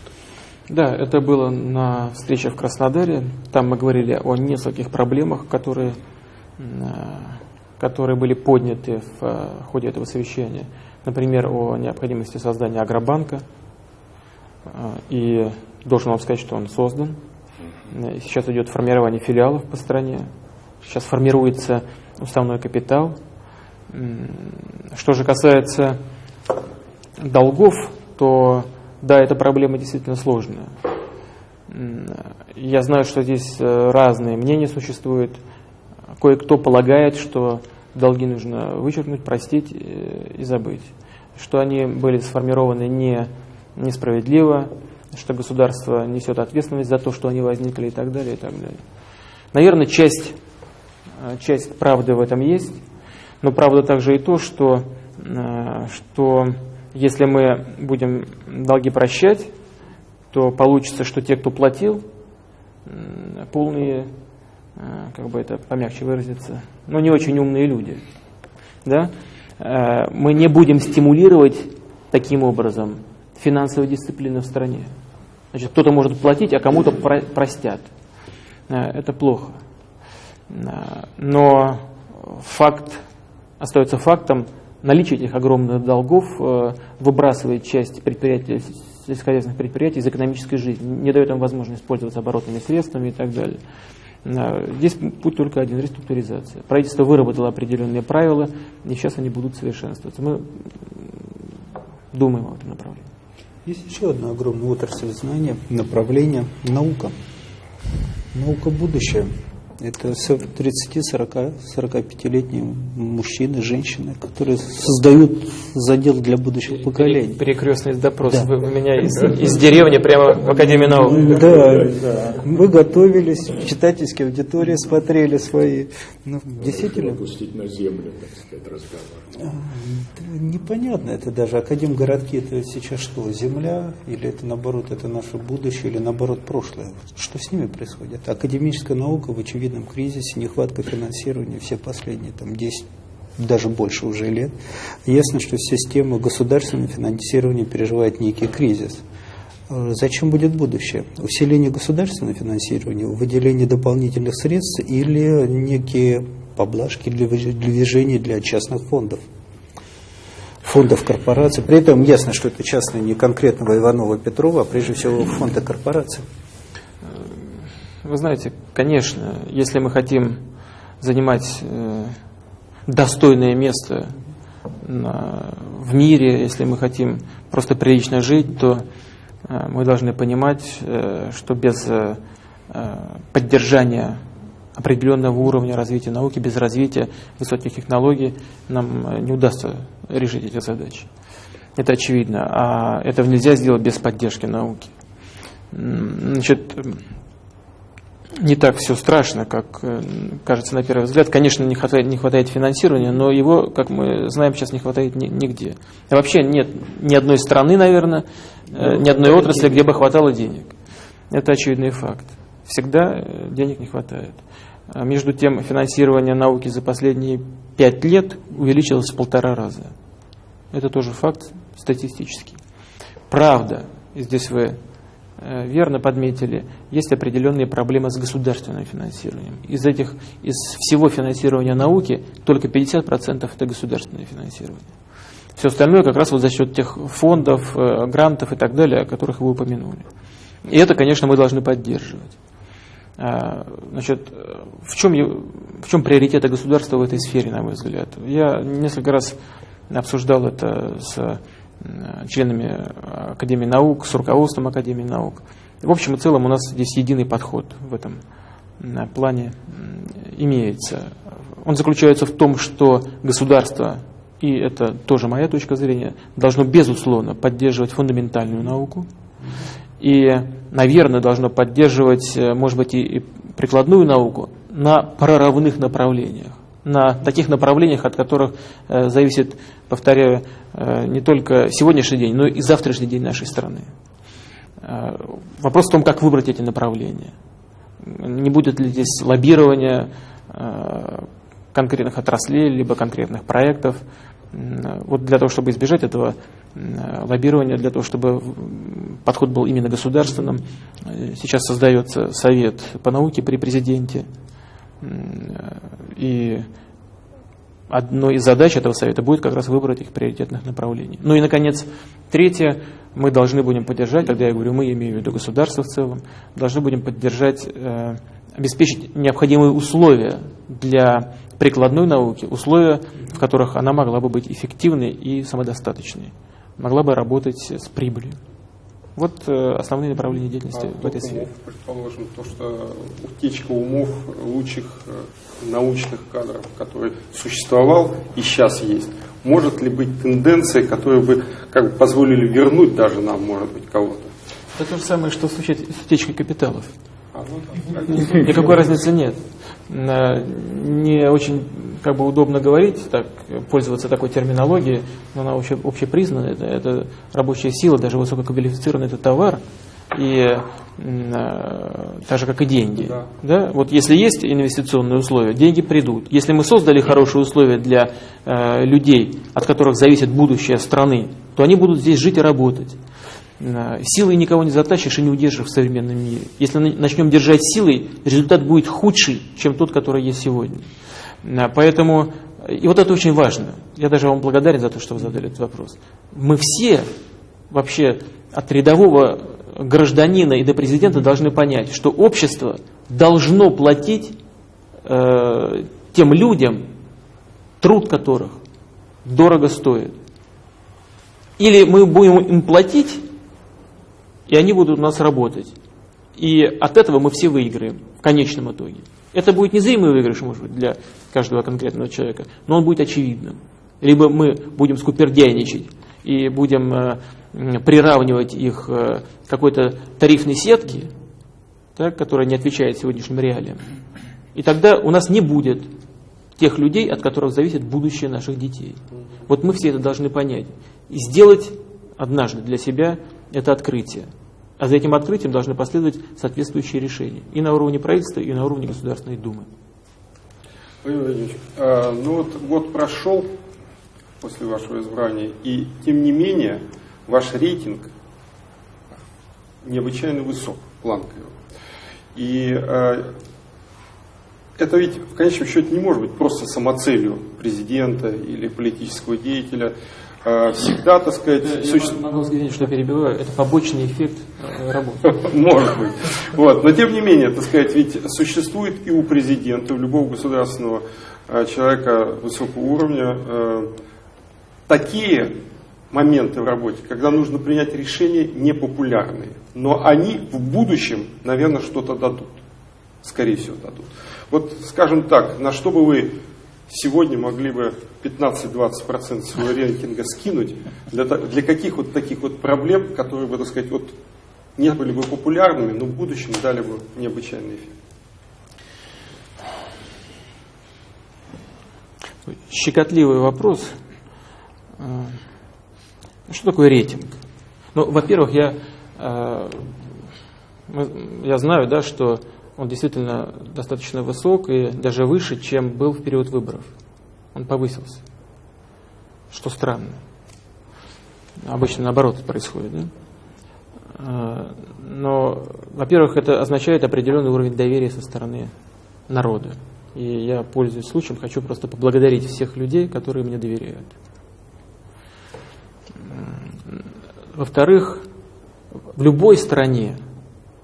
да, это было на встрече в Краснодаре. Там мы говорили о нескольких проблемах, которые, э, которые были подняты в ходе этого совещания например, о необходимости создания агробанка. А, и должен вам сказать, что он создан. Сейчас идет формирование филиалов по стране. Сейчас формируется уставной капитал. Что же касается долгов, то да, эта проблема действительно сложная. Я знаю, что здесь э, разные мнения существуют. Кое-кто полагает, что долги нужно вычеркнуть, простить э, и забыть. Что они были сформированы не, несправедливо, что государство несет ответственность за то, что они возникли и так далее, и так далее. Наверное, часть, э, часть правды в этом есть, но правда также и то, что, э, что если мы будем долги прощать, то получится, что те, кто платил, полные как бы это помягче выразиться, но не очень умные люди. Да? Э, мы не будем стимулировать таким образом финансовую дисциплину в стране. Значит, кто-то может платить, а кому-то простят. Э, это плохо. Но факт остается фактом, наличие этих огромных долгов выбрасывает часть предприятий, сельскохозяйственных предприятий из экономической жизни, не дает им возможность пользоваться оборотными средствами и так далее. Здесь путь только один – реструктуризация. Правительство выработало определенные правила, и сейчас они будут совершенствоваться. Мы думаем об этом направлении. Есть еще одна огромная отрасль знания, направление – наука. Наука – будущее. Это 30-40-45-летние мужчины, женщины, которые создают задел для будущих поколений. Перекрестный допрос. Да. Вы меня из, из деревни прямо в Академии наук. Да, да. Мы готовились, читательские аудитории смотрели свои. Ну, действительно. Пустить на землю, так сказать, разговор. А, непонятно, это даже академгородки, это сейчас что, земля, или это наоборот, это наше будущее, или наоборот прошлое. Что с ними происходит? Академическая наука в очевидном кризисе, нехватка финансирования все последние там 10 даже больше уже лет. Ясно, что система государственного финансирования переживает некий кризис. А зачем будет будущее? Усиление государственного финансирования, выделение дополнительных средств или некие поблажки для движения для частных фондов? фондов корпораций. При этом ясно, что это частное не конкретного Иванова Петрова, а прежде всего фонда корпораций. Вы знаете, конечно, если мы хотим занимать э, достойное место в мире, если мы хотим просто прилично жить, то э, мы должны понимать, э, что без поддержания определенного уровня развития науки, без развития высоких технологий нам не удастся решить эти задачи. Это очевидно. А этого нельзя сделать без поддержки науки. Значит, не так все страшно, как э, кажется на первый взгляд. Конечно, не хватает, не хватает финансирования, но его, как мы знаем, сейчас не хватает нигде. И вообще нет ни одной страны, наверное, э, ни одной отрасли, где бы хватало денег. Это очевидный факт. Всегда э, денег не хватает. А между тем, финансирование науки за последние пять лет увеличилось в полтора раза. Это тоже факт статистический. Правда, и здесь вы верно подметили, есть определенные проблемы с государственным финансированием. Из, этих, из всего финансирования науки только 50% это государственное финансирование. Все остальное как раз вот за счет тех фондов, э, грантов и так далее, о которых вы упомянули. И это, конечно, мы должны поддерживать. А, значит, в чем, в чем приоритеты государства в этой сфере, на мой взгляд? Я несколько раз обсуждал это с членами Академии наук, с руководством Академии наук. В общем и целом у нас здесь единый подход в этом плане имеется. Он заключается в том, что государство, и это тоже моя точка зрения, должно безусловно поддерживать фундаментальную науку. И, наверное, должно поддерживать, э, может быть, и прикладную науку на прорывных направлениях на таких направлениях, от которых э, зависит, повторяю, э, не только сегодняшний день, но и завтрашний день нашей страны. Э, вопрос в том, как выбрать эти направления. Не будет ли здесь лоббирования конкретных отраслей, либо конкретных проектов. Вот для того, чтобы избежать этого лоббирования, для того, чтобы подход был именно государственным, сейчас создается совет по науке при президенте, и одной из задач этого совета будет как раз выбор этих приоритетных направлений. Ну и, наконец, третье, мы должны будем поддержать, когда я говорю мы, я имею в виду государство в целом, должны будем поддержать, э, обеспечить необходимые условия для прикладной науки, условия, в которых она могла бы быть эффективной и самодостаточной, могла бы работать с прибылью. Вот э, основные направления деятельности а в этой сфере. Умов, предположим, то, что утечка умов лучших э, научных кадров, который существовал и сейчас есть, может ли быть тенденцией, которые бы как бы позволили вернуть даже нам, может быть, кого-то? Это то же самое, что с утечкой капиталов. А, ну, Никакой разницы нет. Не очень как бы удобно говорить, так, пользоваться такой терминологией, но она вообще общепризнана, это, это рабочая сила, даже высококвалифицированный это товар, и э, так же, как и деньги. Да. Да? Вот если есть инвестиционные условия, деньги придут. Если мы создали хорошие условия для э, людей, от которых зависит будущее страны, то они будут здесь жить и работать. Э, силой никого не затащишь и не удержишь в современном мире. Если начнем держать силой, результат будет худший, чем тот, который есть сегодня. Э, поэтому, и вот это очень важно. Я даже вам благодарен за то, что вы задали этот вопрос. Мы все вообще от рядового гражданина и до президента должны понять, что общество должно платить э, тем людям, труд которых дорого стоит. Или мы будем им платить, и они будут у нас работать. И от этого мы все выиграем в конечном итоге. Это будет незримый выигрыш, может быть, для каждого конкретного человека, но он будет очевидным. Либо мы будем скупердяйничать и будем э, приравнивать их э, к какой-то тарифной сетке, так, которая не отвечает сегодняшним реалиям. И тогда у нас не будет тех людей, от которых зависит будущее наших детей. Вот мы все это должны понять. И сделать однажды для себя это открытие. А за этим открытием должны последовать соответствующие решения и на уровне правительства, и на уровне Государственной Думы. Владимир Владимирович, а, ну вот год прошел после вашего избрания, и тем не менее ваш рейтинг необычайно высок, планка его. И а, это ведь в конечном счете не может быть просто самоцелью президента или политического деятеля. Э, всегда, так сказать... Я существует... могу сказать, что перебиваю, это побочный эффект э, работы. Может быть. Вот. Но тем не менее, так сказать, ведь существует и у президента, у любого государственного э, человека высокого уровня такие моменты в работе, когда нужно принять решения непопулярные, но они в будущем, наверное, что-то дадут. скорее всего, дадут. Вот, скажем так, на что бы вы сегодня могли бы 15-20% своего рейтинга скинуть для, для каких вот таких вот проблем, которые бы, так сказать, вот не были бы популярными, но в будущем дали бы необычайный эффект? Щекотливый вопрос. А, что такое рейтинг? Ну, во-первых, я, а, я знаю, да, что он действительно достаточно высок и даже выше, чем был в период выборов. Он повысился. Что странно. Обычно наоборот происходит. Да? А, но, во-первых, это означает определенный уровень доверия со стороны народа. И я, пользуясь случаем, хочу просто поблагодарить всех людей, которые мне доверяют. Во-вторых, в любой стране,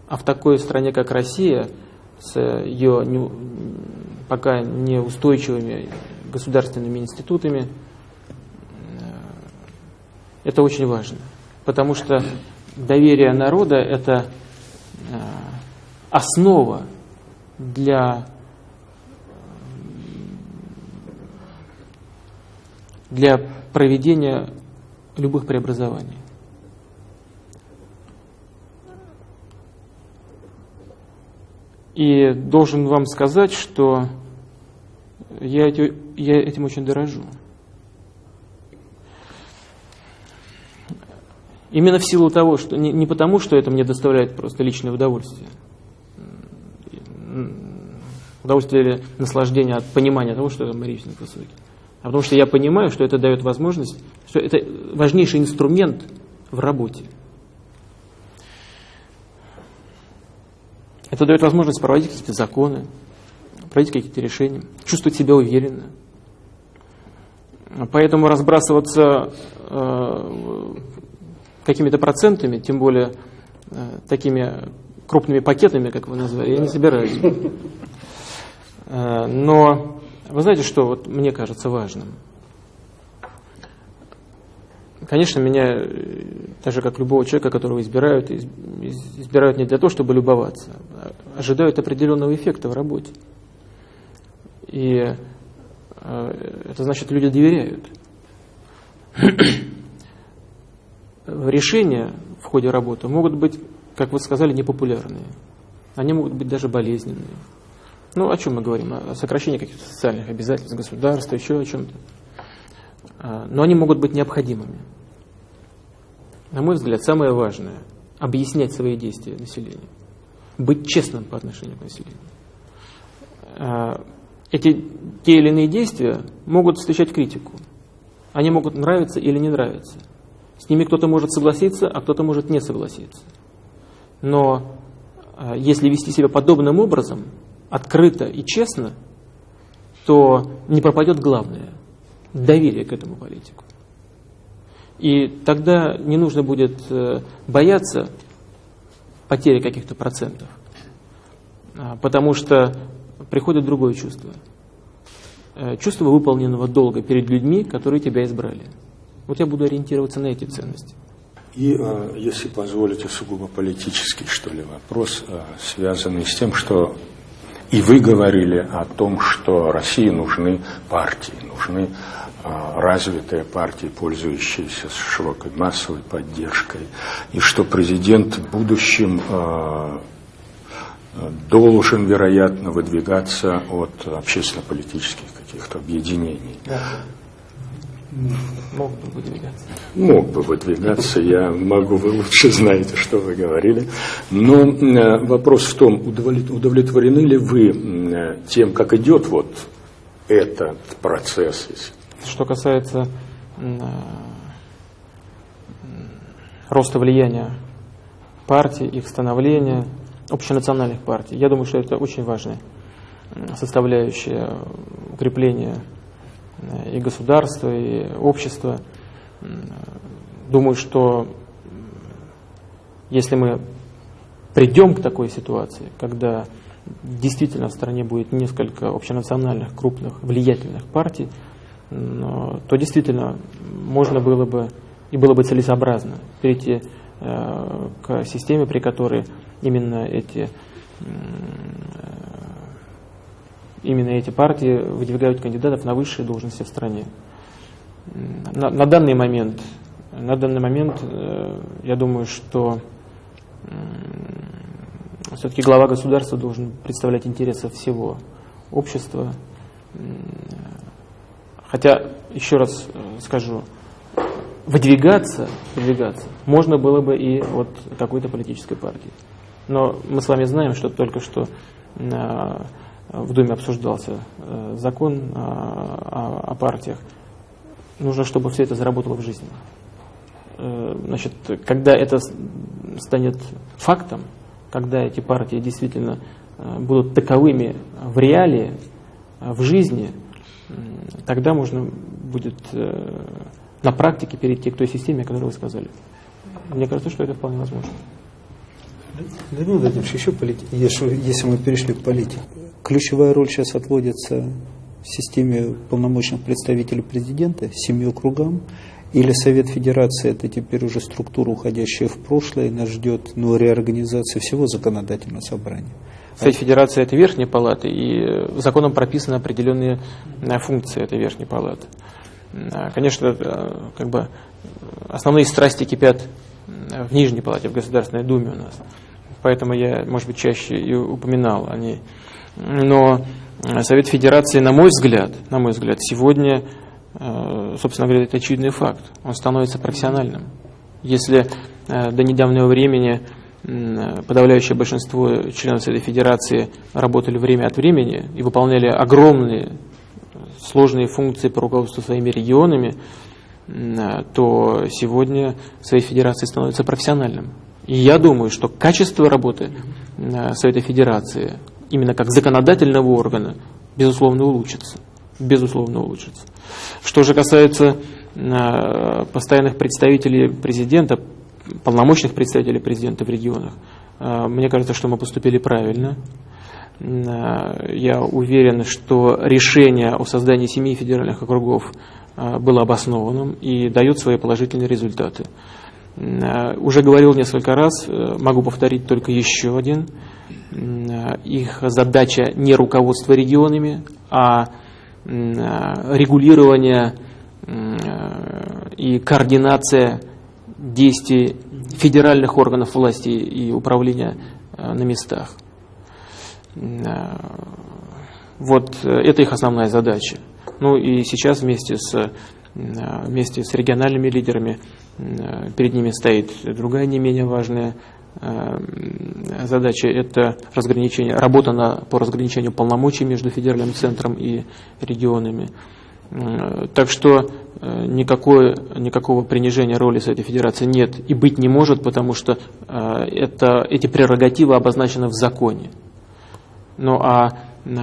а в такой стране, как Россия, с ее не, пока неустойчивыми государственными институтами, это очень важно. Потому что доверие народа – это э, основа для для проведения любых преобразований. И должен вам сказать, что я, я этим очень дорожу. Именно в силу того, что не, не потому, что это мне доставляет просто личное удовольствие, удовольствие или наслаждение от понимания того, что это рейтинг высокий, а потому что я понимаю, что это дает возможность, что это важнейший инструмент в работе. Это дает возможность проводить какие-то законы, проводить какие-то решения, чувствовать себя уверенно. Поэтому разбрасываться э, какими-то процентами, тем более э, такими крупными пакетами, как вы назвали, я не собираюсь. Э, но вы знаете, что вот мне кажется важным? Конечно, меня, э, так же как любого человека, которого избирают, избирают не для того, чтобы любоваться, а ожидают определенного эффекта в работе. И э, это значит, люди доверяют. Решения в ходе работы могут быть, как вы сказали, непопулярные. Они могут быть даже болезненные. Ну, о чем мы говорим? О сокращении каких-то социальных обязательств государства, еще о чем-то. А, но они могут быть необходимыми. На мой взгляд, самое важное – объяснять свои действия населению. Быть честным по отношению к населению. А, эти те или иные действия могут встречать критику. Они могут нравиться или не нравиться. С ними кто-то может согласиться, а кто-то может не согласиться. Но а, если вести себя подобным образом – открыто и честно, то не пропадет главное – доверие к этому политику. И тогда не нужно будет э, бояться потери каких-то процентов, а, потому что приходит другое чувство. Э, чувство выполненного долга перед людьми, которые тебя избрали. Вот я буду ориентироваться на эти ценности. И, э, если позволите, сугубо политический, что ли, вопрос, связанный с тем, что и вы говорили о том, что России нужны партии, нужны а, развитые партии, пользующиеся широкой массовой поддержкой, и что президент в будущем а, должен, вероятно, выдвигаться от общественно-политических каких-то объединений. Да. Мог бы выдвигаться. Мог бы выдвигаться, я могу, вы лучше знаете, что вы говорили. Но э, вопрос в том, удовлетворены ли вы э, тем, как идет вот этот процесс? Что касается э, роста влияния партий, их становления, общенациональных партий, я думаю, что это очень важная составляющая укрепления и государство, и общество. Думаю, что если мы придем к такой ситуации, когда действительно в стране будет несколько общенациональных, крупных, влиятельных партий, то действительно можно было бы и было бы целесообразно перейти э, к системе, при которой именно эти именно эти партии выдвигают кандидатов на высшие должности в стране. На, на данный момент, на данный момент, э, я думаю, что все-таки глава государства должен представлять интересы всего общества. Хотя, еще раз э, скажу, выдвигаться, выдвигаться можно было бы и от какой-то политической партии. Но мы с вами знаем, что только что э, в Думе обсуждался э, закон о, о партиях. Нужно, чтобы все это заработало в жизни. Значит, когда это станет фактом, когда эти партии действительно будут таковыми в реалии, в жизни, тогда можно будет на практике перейти к той системе, о которой вы сказали. Мне кажется, что это вполне возможно. Владимир Владимирович, еще полити... если, мы перешли к политике, ключевая роль сейчас отводится системе полномочных представителей президента, семи округам, или Совет Федерации, это теперь уже структура, уходящая в прошлое, и нас ждет ну, реорганизация всего законодательного собрания. Совет Федерации это верхняя палата, и законом прописаны определенные э, функции этой верхней палаты. А, конечно, э, как бы основные страсти кипят в Нижней Палате, в Государственной Думе у нас. Поэтому я, может быть, чаще и упоминал о ней. Но Совет Федерации, на мой взгляд, на мой взгляд, сегодня, э, собственно говоря, это очевидный факт. Он становится профессиональным. Если э, до недавнего времени подавляющее большинство членов Совета Федерации работали время от времени и выполняли огромные сложные функции по руководству своими регионами, то сегодня Совет Федерации становится профессиональным. И я думаю, что качество работы Совета Федерации, именно как законодательного органа, безусловно, улучшится. Безусловно, улучшится. Что же касается постоянных представителей президента, полномочных представителей президента в регионах, мне кажется, что мы поступили правильно. Э, я уверен, что решение о создании семи федеральных округов э, было обоснованным и дает свои положительные результаты. Э, уже говорил несколько раз, могу повторить только еще один. Их задача не руководство регионами, а регулирование и координация действий федеральных органов власти и управления на местах. Э, вот э, это их основная задача. Ну и сейчас вместе с, э, вместе с региональными лидерами перед ними стоит другая не менее важная задача – это разграничение, работа на, по разграничению полномочий между федеральным центром и регионами. Так что никакой, никакого принижения роли Совета Федерации нет и быть не может, потому что это, эти прерогативы обозначены в законе. Ну а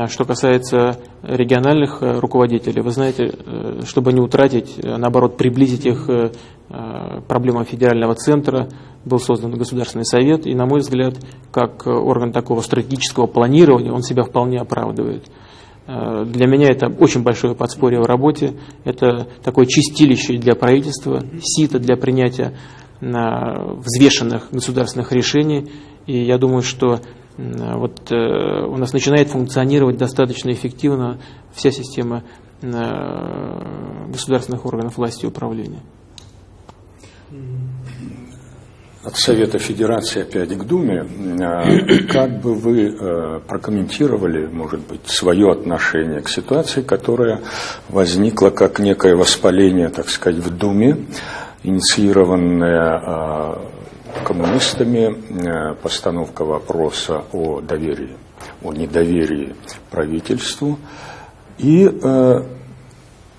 что касается региональных э, руководителей, вы знаете, э, чтобы не утратить, э, наоборот, приблизить их проблемам федерального центра, был создан Государственный совет, и, на мой взгляд, как орган такого стратегического планирования, он себя вполне оправдывает. Для меня это очень большое подспорье в работе, это такое чистилище для правительства, сито для принятия взвешенных государственных решений, и я думаю, что вот э, у нас начинает функционировать достаточно эффективно вся система э, государственных органов власти и управления. От Совета Федерации опять к Думе. Э, как бы вы прокомментировали, может быть, свое отношение к ситуации, которая возникла как некое воспаление, так сказать, в Думе, инициированное коммунистами э, постановка вопроса о доверии, о недоверии правительству. И э,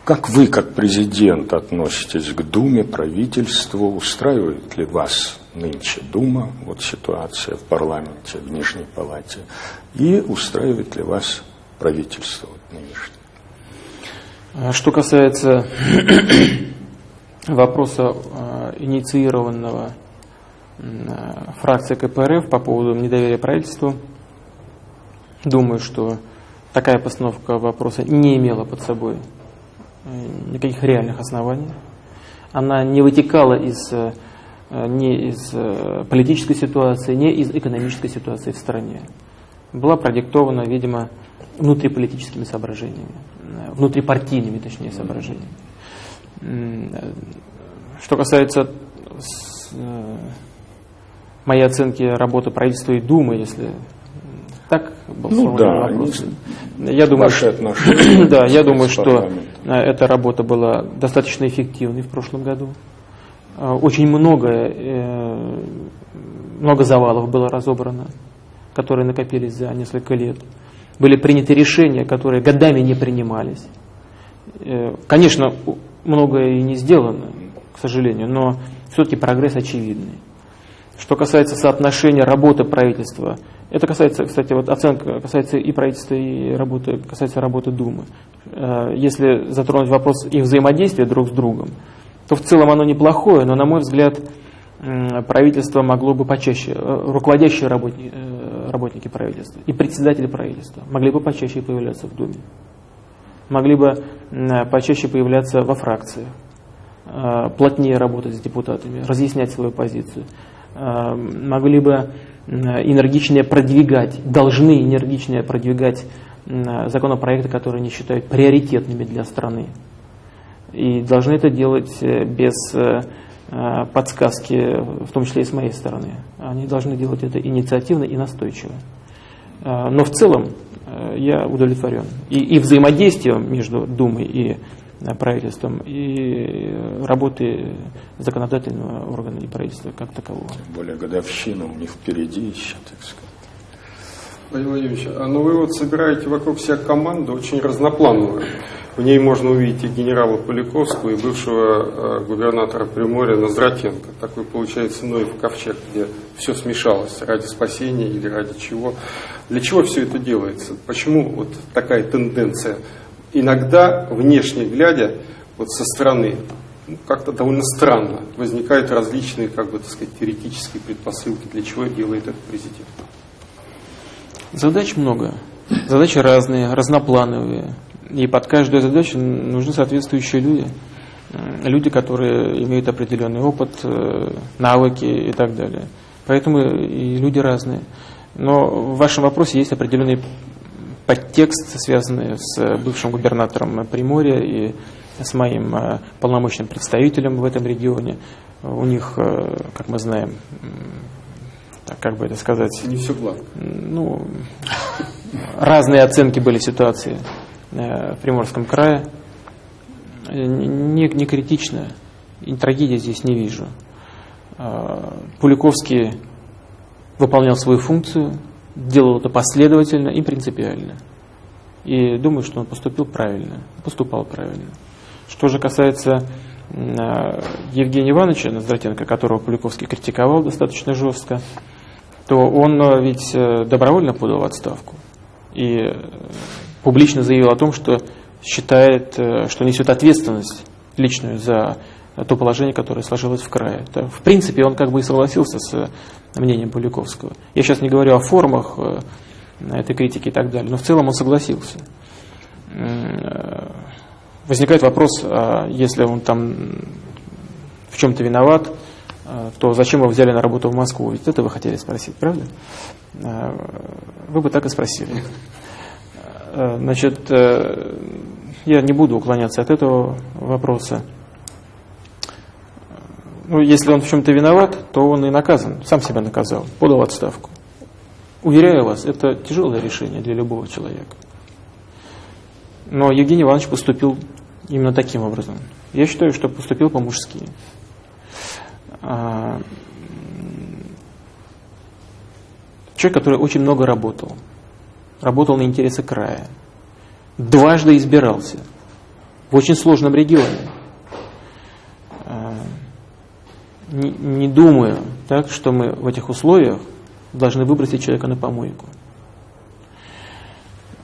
как вы, как президент, относитесь к Думе, правительству? Устраивает ли вас нынче Дума, вот ситуация в парламенте, в Нижней Палате? И устраивает ли вас правительство вот нынешнее? А что касается вопроса инициированного Э, фракция КПРФ по поводу недоверия правительству. Думаю, что такая постановка вопроса не имела под собой э, никаких реальных оснований. Она не вытекала из, э, не из политической ситуации, не из экономической ситуации в стране. была продиктована, видимо, внутриполитическими соображениями, внутрипартийными, точнее, соображениями. Что касается моей оценки работы правительства и Думы, если так был ну, да, вопрос. Я думаю, Ваши отношения да, я думаю, что эта работа была достаточно эффективной в прошлом году. Очень много, э, много завалов было разобрано, которые накопились за несколько лет. Были приняты решения, которые годами не принимались. Э, конечно, многое и не сделано, к сожалению, но все-таки прогресс очевидный. Что касается соотношения работы правительства, это касается, кстати, вот оценка касается и правительства, и работы, касается работы Думы. Э, если затронуть вопрос их взаимодействия друг с другом, то в целом оно неплохое, но, на мой взгляд, правительство могло бы почаще, э, руководящие работники, э, работники правительства и председатели правительства могли бы почаще появляться в Думе, могли бы почаще появляться во фракциях, плотнее работать с депутатами, разъяснять свою позицию. Э, могли бы энергичнее продвигать, должны энергичнее продвигать законопроекты, которые они считают приоритетными для страны. И должны это делать э, без э, подсказки, в том числе и с моей стороны. Они должны делать это инициативно и настойчиво. Но в целом я удовлетворен. И, и взаимодействием между Думой и правительством и работы законодательного органа и правительства как такового. Тем более годовщина у них впереди еще, так сказать. Владимир Владимирович, а ну вы вот собираете вокруг себя команду очень разноплановую. В ней можно увидеть и генерала Поляковского, и бывшего э, губернатора Приморья Назратенко. Такой получается Ноев ковчег, где все смешалось ради спасения или ради чего. Для чего все это делается? Почему вот такая тенденция иногда, внешне глядя, вот со стороны, ну, как-то довольно странно возникают различные, как бы, так сказать, теоретические предпосылки, для чего делает этот президент. Задач много. Задачи разные, разноплановые. И под каждую задачу нужны соответствующие люди. Люди, которые имеют определенный опыт, э, навыки и так далее. Поэтому и люди разные. Но в вашем вопросе есть определенный подтекст, связанный с бывшим губернатором Приморья и с моим э, полномочным представителем в этом регионе. У них, э, как мы знаем, как бы это сказать... Не все гладко. Ну, разные оценки были ситуации э, в Приморском крае. Не, не критично, и трагедии здесь не вижу. Пуликовский выполнял свою функцию, делал это последовательно и принципиально. И думаю, что он поступил правильно, поступал правильно. Что же касается э, Евгения Ивановича Наздратенко, которого Полюковский критиковал достаточно жестко, то он э, ведь э, добровольно подал отставку и публично заявил о том, что считает, что несет ответственность личную за то положение, которое сложилось в крае. В принципе, он как бы и согласился с мнением Поляковского. Я сейчас не говорю о формах э, этой критики и так далее, но в целом он согласился. Э, возникает вопрос, а если он там в чем-то виноват, э, то зачем его взяли на работу в Москву? Ведь это вы хотели спросить, правда? Вы бы так и спросили. Значит, я не буду уклоняться от этого вопроса ну, если он в чем-то виноват, то он и наказан, сам себя наказал, подал отставку. Уверяю вас, это тяжелое решение для любого человека. Но Евгений Иванович поступил именно таким образом. Я считаю, что поступил по-мужски. А, человек, который очень много работал. Работал на интересы края. Дважды избирался. В очень сложном регионе не, думаю, так, что мы в этих условиях должны выбросить человека на помойку.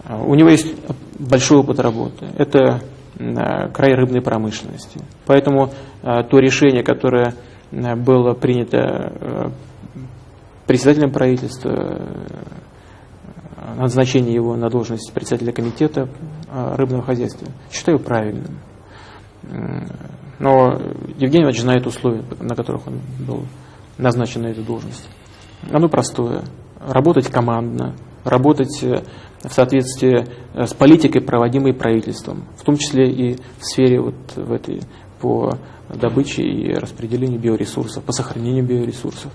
А, у него есть большой опыт работы. Это а, край рыбной промышленности. Поэтому а, то решение, которое было принято председателем правительства, назначение его на должность председателя комитета рыбного хозяйства, считаю правильным. Но Евгений Иванович знает условия, на которых он был назначен на эту должность. Оно простое. Работать командно, работать в соответствии с политикой, проводимой правительством, в том числе и в сфере вот в этой по добыче и распределению биоресурсов, по сохранению биоресурсов.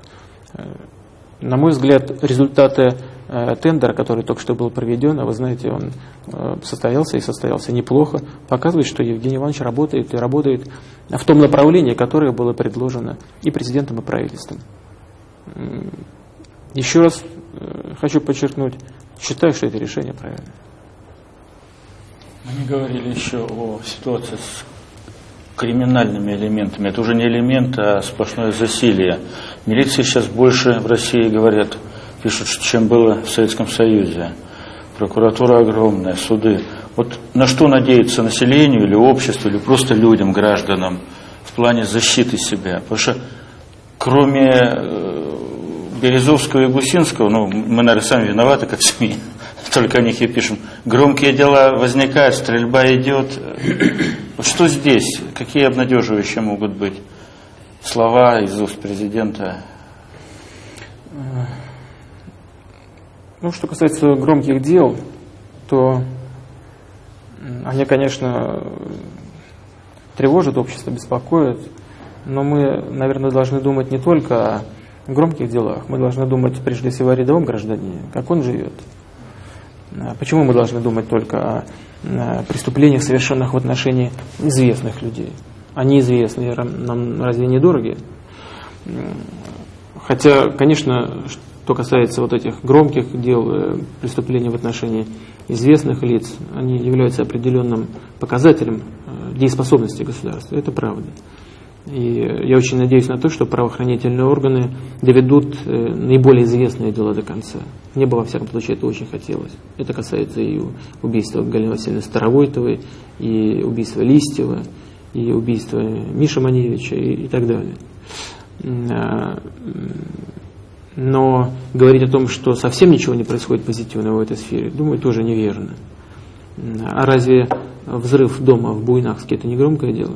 На мой взгляд, результаты э, тендера, который только что был проведен, а вы знаете, он э, состоялся и состоялся неплохо, показывает, что Евгений Иванович работает и работает в том направлении, которое было предложено и президентом, и правительством. Еще раз э, хочу подчеркнуть, считаю, что это решение правильное. Мы не говорили еще о ситуации с криминальными элементами. Это уже не элемент, а сплошное засилие. Милиции сейчас больше в России говорят, пишут, чем было в Советском Союзе. Прокуратура огромная, суды. Вот на что надеяться населению или обществу, или просто людям, гражданам в плане защиты себя? Потому что кроме э, Березовского и Гусинского, ну, мы, наверное, сами виноваты, как СМИ, только о них и пишем. Громкие дела возникают, стрельба идет. Вот что здесь? Какие обнадеживающие могут быть слова из уст президента? Ну, что касается громких дел, то они, конечно, тревожат общество, беспокоят, но мы, наверное, должны думать не только о громких делах, мы должны думать прежде всего о рядовом гражданине, как он живет. А почему мы должны думать только о преступлениях, совершенных в отношении известных людей? Они известные, нам разве не дороги? Хотя, конечно, что касается вот этих громких дел, э, преступлений в отношении известных лиц, они являются определенным показателем э, дееспособности государства. Это правда. И я очень надеюсь на то, что правоохранительные органы доведут э, наиболее известные дела до конца. Мне бы, во всяком случае, это очень хотелось. Это касается и убийства Галины Васильевны Старовойтовой, и убийства Листьева, и убийства Миши Маневича, и, и так далее. А, но говорить о том, что совсем ничего не происходит позитивного в этой сфере, думаю, тоже неверно. А разве взрыв дома в Буйнакске – это не громкое дело?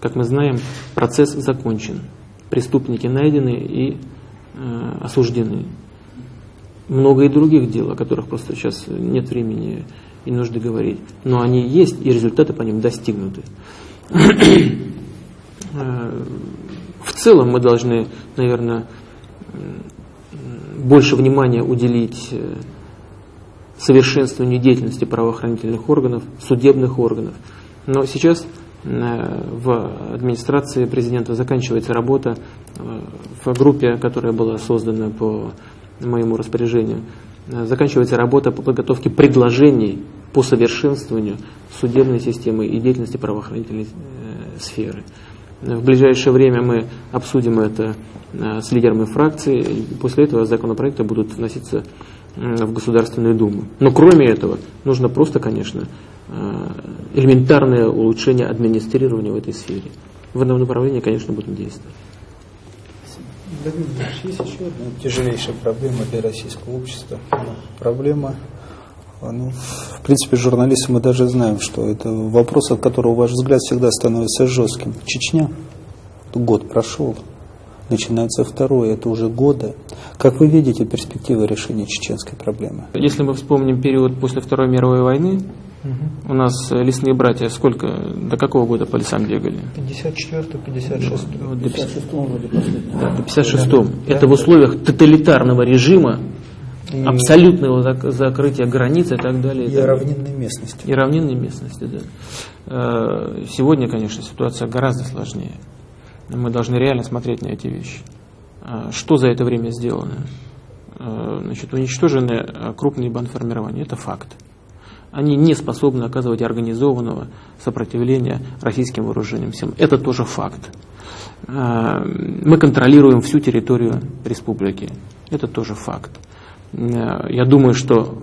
Как мы знаем, процесс закончен. Преступники найдены и э, осуждены. Много и других дел, о которых просто сейчас нет времени и нужды говорить. Но они есть, и результаты по ним достигнуты. В целом мы должны, наверное, больше внимания уделить э, совершенствованию деятельности правоохранительных органов, судебных органов. Но сейчас Э, в администрации президента заканчивается работа э, в группе, которая была создана по моему распоряжению, заканчивается работа по подготовке предложений по совершенствованию судебной системы и деятельности правоохранительной сферы. В ближайшее время мы обсудим это с лидерами фракции, и после этого законопроекты будут вноситься в Государственную Думу. Но кроме этого, нужно просто, конечно, Э, элементарное улучшение администрирования в этой сфере. В этом направлении, конечно, будем действовать. есть еще одна тяжелейшая проблема для российского общества. Проблема, ну, в принципе, журналисты мы даже знаем, что это вопрос, от которого ваш взгляд всегда становится жестким. Чечня, год прошел, начинается второй, это уже годы. Как вы видите перспективы решения чеченской проблемы? Если мы вспомним период после Второй мировой войны, у нас э, лесные братья сколько, до какого года по лесам бегали? 54 56 вот, до 56 вроде Да, до 56 да. Это в условиях тоталитарного режима, и абсолютного зак закрытия границ и так далее. И, и равнинной местности. И равнинной местности, да. Э, сегодня, конечно, ситуация гораздо сложнее. Мы должны реально смотреть на эти вещи. А что за это время сделано? Э, значит, уничтожены крупные банформирования, это факт они не способны оказывать организованного сопротивления российским вооружениям силам. Это тоже факт. Мы контролируем всю территорию республики. Это тоже факт. А, я думаю, что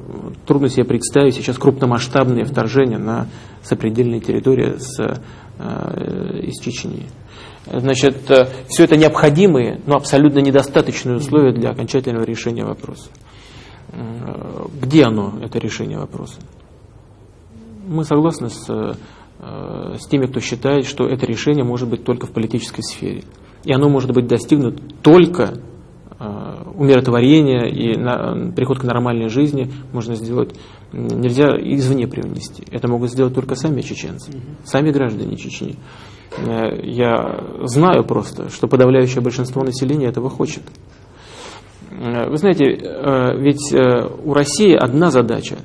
трудно себе представить сейчас крупномасштабные вторжения на сопредельные территории с, а, из Чечни. Значит, все это необходимые, но абсолютно недостаточные условия для окончательного решения вопроса. Где оно, это решение вопроса? Мы согласны с, э, с теми, кто считает, что это решение может быть только в политической сфере. И оно может быть достигнуто только э, умиротворение и на, переход к нормальной жизни можно сделать, нельзя извне привнести. Это могут сделать только сами чеченцы, сами граждане Чечни. Э, я знаю просто, что подавляющее большинство населения этого хочет. Э, вы знаете, э, ведь у России одна задача,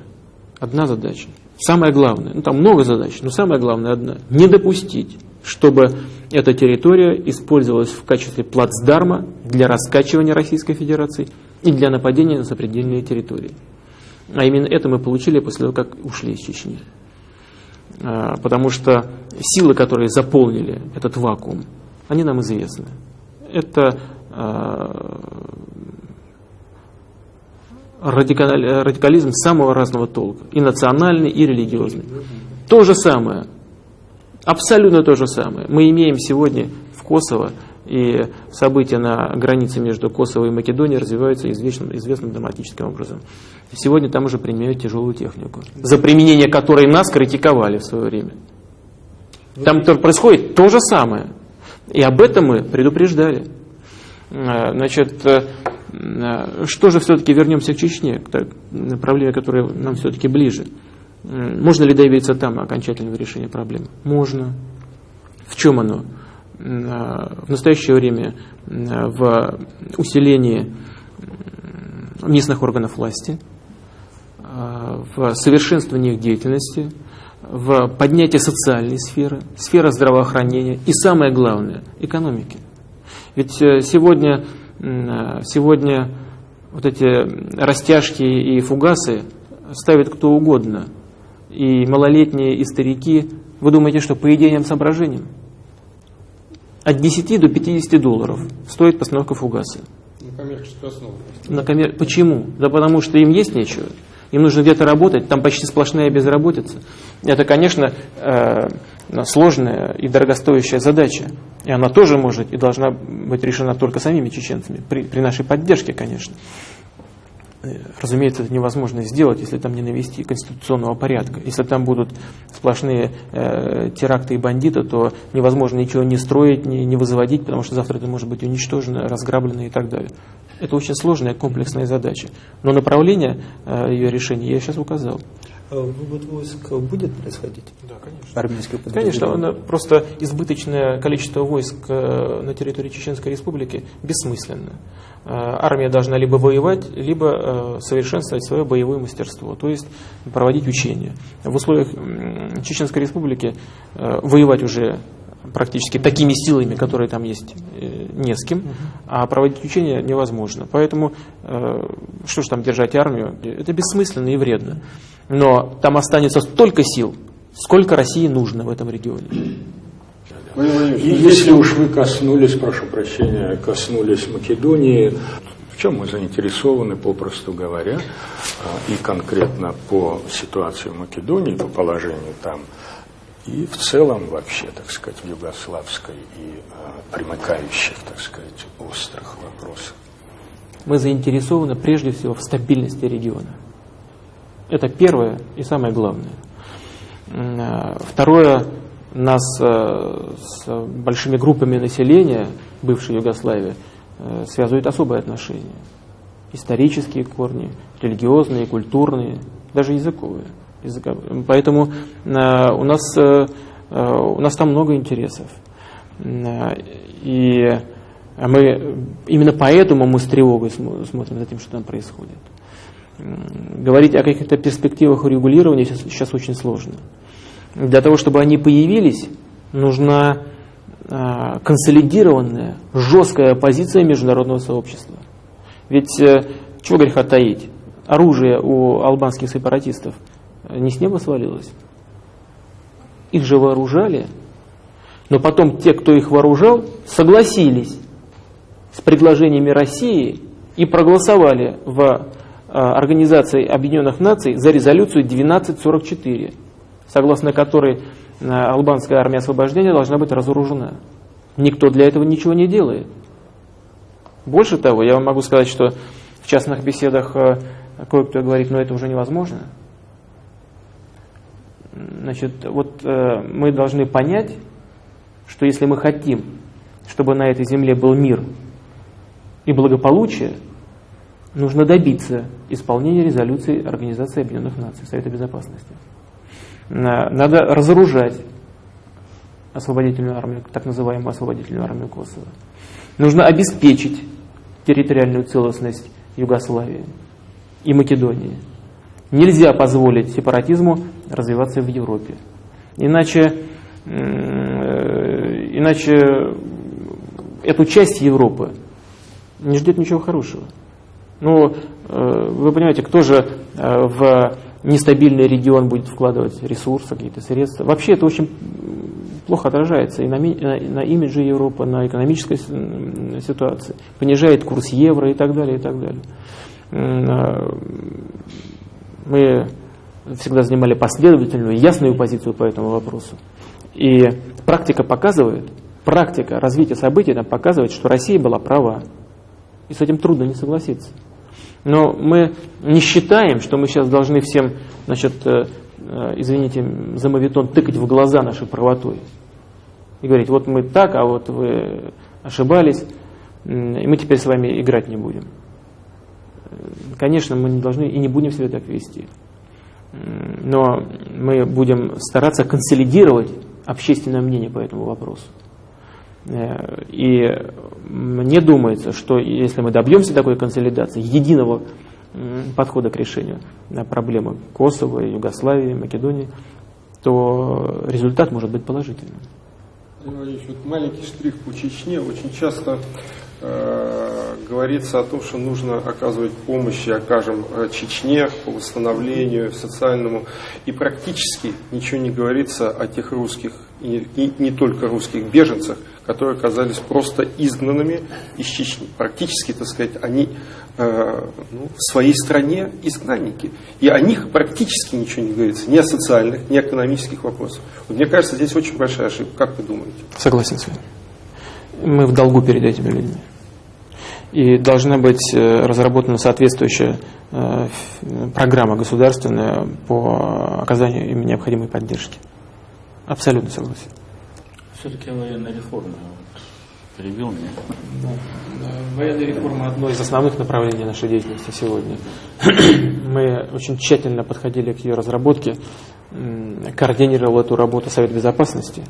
одна задача, самое главное, ну там много задач, но самое главное одна, не допустить, чтобы эта территория использовалась в качестве плацдарма для раскачивания Российской Федерации и для нападения на сопредельные территории. А именно это мы получили после того, как ушли из Чечни. А, потому что силы, которые заполнили этот вакуум, они нам известны. Это а, радикализм самого разного толка, и национальный, и религиозный. То же самое, абсолютно то же самое. Мы имеем сегодня в Косово, и события на границе между Косово и Македонией развиваются известным, известным драматическим образом. Сегодня там уже применяют тяжелую технику, за применение которой нас критиковали в свое время. Там происходит то же самое. И об этом мы предупреждали. Э, значит, э, э, что же все-таки вернемся к Чечне, к проблеме, которая нам все-таки ближе. Можно ли добиться там окончательного решения проблемы? Можно. В чем оно? В настоящее время в усилении местных органов власти, в совершенствовании их деятельности, в поднятии социальной сферы, сферы здравоохранения и, самое главное, экономики. Ведь э, сегодня, сегодня вот эти растяжки и фугасы ставят кто угодно. И малолетние, и старики. Вы думаете, что по идейным соображениям? От 10 до 50 долларов стоит постановка фугаса. На коммерческую основу. На коммер... Почему? Да потому что им есть нечего. Им нужно где-то работать, там почти сплошная безработица. Это, конечно, э, сложная и дорогостоящая задача. И она тоже может и должна быть решена только самими чеченцами, при, при нашей поддержке, конечно. Э, разумеется, это невозможно сделать, если там не навести конституционного порядка. Если там будут сплошные э, теракты и бандиты, то невозможно ничего не строить, не, не возводить, потому что завтра это может быть уничтожено, разграблено и так далее. Это очень сложная комплексная задача. Но направление э, ее решения я сейчас указал. А вывод войск будет происходить? Да, конечно. Армейское Конечно, оно, просто избыточное количество войск э, на территории Чеченской Республики бессмысленно. Э, армия должна либо воевать, либо совершенствовать свое боевое мастерство, то есть проводить учения. В условиях Чеченской Республики воевать уже практически такими силами, которые там есть, э, не с кем, а проводить учения невозможно. Поэтому, э, что же там держать армию, это бессмысленно и вредно. Но там останется столько сил, сколько России нужно в этом регионе. И если уж вы коснулись, прошу прощения, коснулись Македонии, в чем мы заинтересованы, попросту говоря, а, и конкретно по ситуации в Македонии, по положению там, и в целом вообще, так сказать, в югославской и э, примыкающих, так сказать, острых вопросах. Мы заинтересованы прежде всего в стабильности региона. Это первое и самое главное. А, второе, нас э, с большими группами населения бывшей Югославии э, связывают особые отношения. Исторические корни, религиозные, культурные, даже языковые. Поэтому э, у нас, э, э, у нас там много интересов. И мы, именно поэтому мы с тревогой смотрим за тем, что там происходит. Говорить о каких-то перспективах урегулирования сейчас, сейчас очень сложно. Для того, чтобы они появились, нужна консолидированная, жесткая позиция международного сообщества. Ведь, чего греха таить, оружие у албанских сепаратистов не с неба свалилось. Их же вооружали, но потом те, кто их вооружал, согласились с предложениями России и проголосовали в а, Организации Объединенных Наций за резолюцию 1244, согласно которой а, албанская армия освобождения должна быть разоружена. Никто для этого ничего не делает. Больше того, я вам могу сказать, что в частных беседах а, кое-кто говорит, но это уже невозможно. Значит, вот э, мы должны понять, что если мы хотим, чтобы на этой земле был мир и благополучие, нужно добиться исполнения резолюции Организации Объединенных Наций, Совета Безопасности. Надо разоружать освободительную армию, так называемую освободительную армию Косово. Нужно обеспечить территориальную целостность Югославии и Македонии. Нельзя позволить сепаратизму развиваться в Европе. Иначе, э, иначе эту часть Европы не ждет ничего хорошего. Ну, э, вы понимаете, кто же э, в нестабильный регион будет вкладывать ресурсы, какие-то средства. Вообще это очень плохо отражается и на, на имидже Европы, на экономической ситуации. Понижает курс евро и так далее, и так далее. Мы всегда занимали последовательную, ясную позицию по этому вопросу. И практика показывает, практика развития событий нам показывает, что Россия была права. И с этим трудно не согласиться. Но мы не считаем, что мы сейчас должны всем, значит, э, э, извините за мавитон, тыкать в глаза нашей правотой. И говорить, вот мы так, а вот вы ошибались, и мы теперь с вами играть не будем. Конечно, мы не должны и не будем себя так вести. Но мы будем стараться консолидировать общественное мнение по этому вопросу. Э, и мне думается, что если мы добьемся такой консолидации, единого подхода к решению проблемы Косово, Югославии, Македонии, то результат может быть положительным. Владимирович, вот маленький штрих по Чечне. Очень часто говорится о том, что нужно оказывать помощь и окажем э, Чечне по восстановлению социальному. И практически ничего не говорится о тех русских, и, и не только русских беженцах, которые оказались просто изгнанными из Чечни. Практически, так сказать, они э, ну, в своей стране изгнанники. И о них практически ничего не говорится, ни о социальных, ни о экономических вопросах. Вот мне кажется, здесь очень большая ошибка. Как вы думаете? Согласен с вами. Мы в долгу перед этими людьми. И должна быть э, разработана соответствующая э, программа государственная по оказанию им необходимой поддержки. Абсолютно согласен. Все-таки военная реформа перебил меня. Да. Военная реформа одно из основных направлений нашей деятельности сегодня. Мы очень тщательно подходили к ее разработке, координировал эту работу Совет Безопасности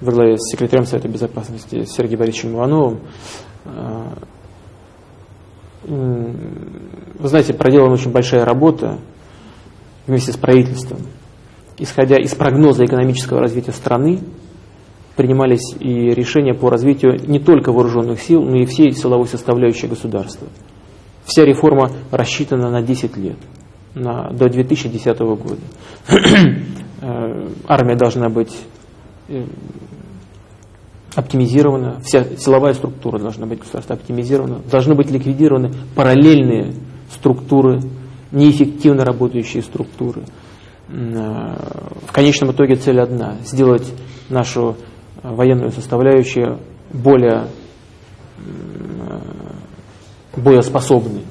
во главе с секретарем Совета Безопасности Сергеем Борисовичем Ивановым. Вы знаете, проделана очень большая работа вместе с правительством, исходя из прогноза экономического развития страны, принимались и решения по развитию не только вооруженных сил, но и всей силовой составляющей государства. Вся реформа рассчитана на 10 лет, на, до 2010 года. Э, армия должна быть э, оптимизирована, вся силовая структура должна быть государства оптимизирована, должны быть ликвидированы параллельные структуры, неэффективно работающие структуры. Э, в конечном итоге цель одна – сделать нашу военную составляющую более боеспособной.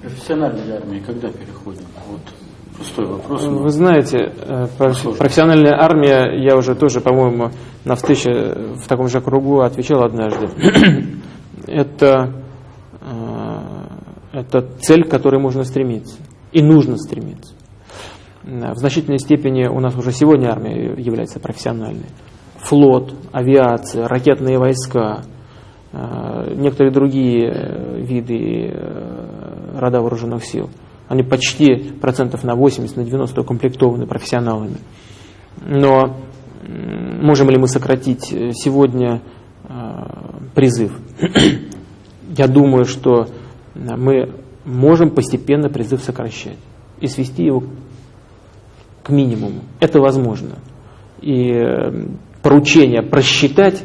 Профессиональной армии когда переходим? Вот пустой вопрос. Вы знаете, э, профессиональная армия, я уже тоже, по-моему, на встрече в таком же кругу отвечал однажды. это, э, это цель, к которой можно стремиться. И нужно стремиться. В значительной степени у нас уже сегодня армия является профессиональной. Флот, авиация, ракетные войска, э, некоторые другие э, виды э, рода вооруженных сил. Они почти процентов на 80, на 90 укомплектованы профессионалами. Но можем ли мы сократить сегодня призыв? Я думаю, что мы можем постепенно призыв сокращать и свести его к минимуму. Это возможно. И э, поручение просчитать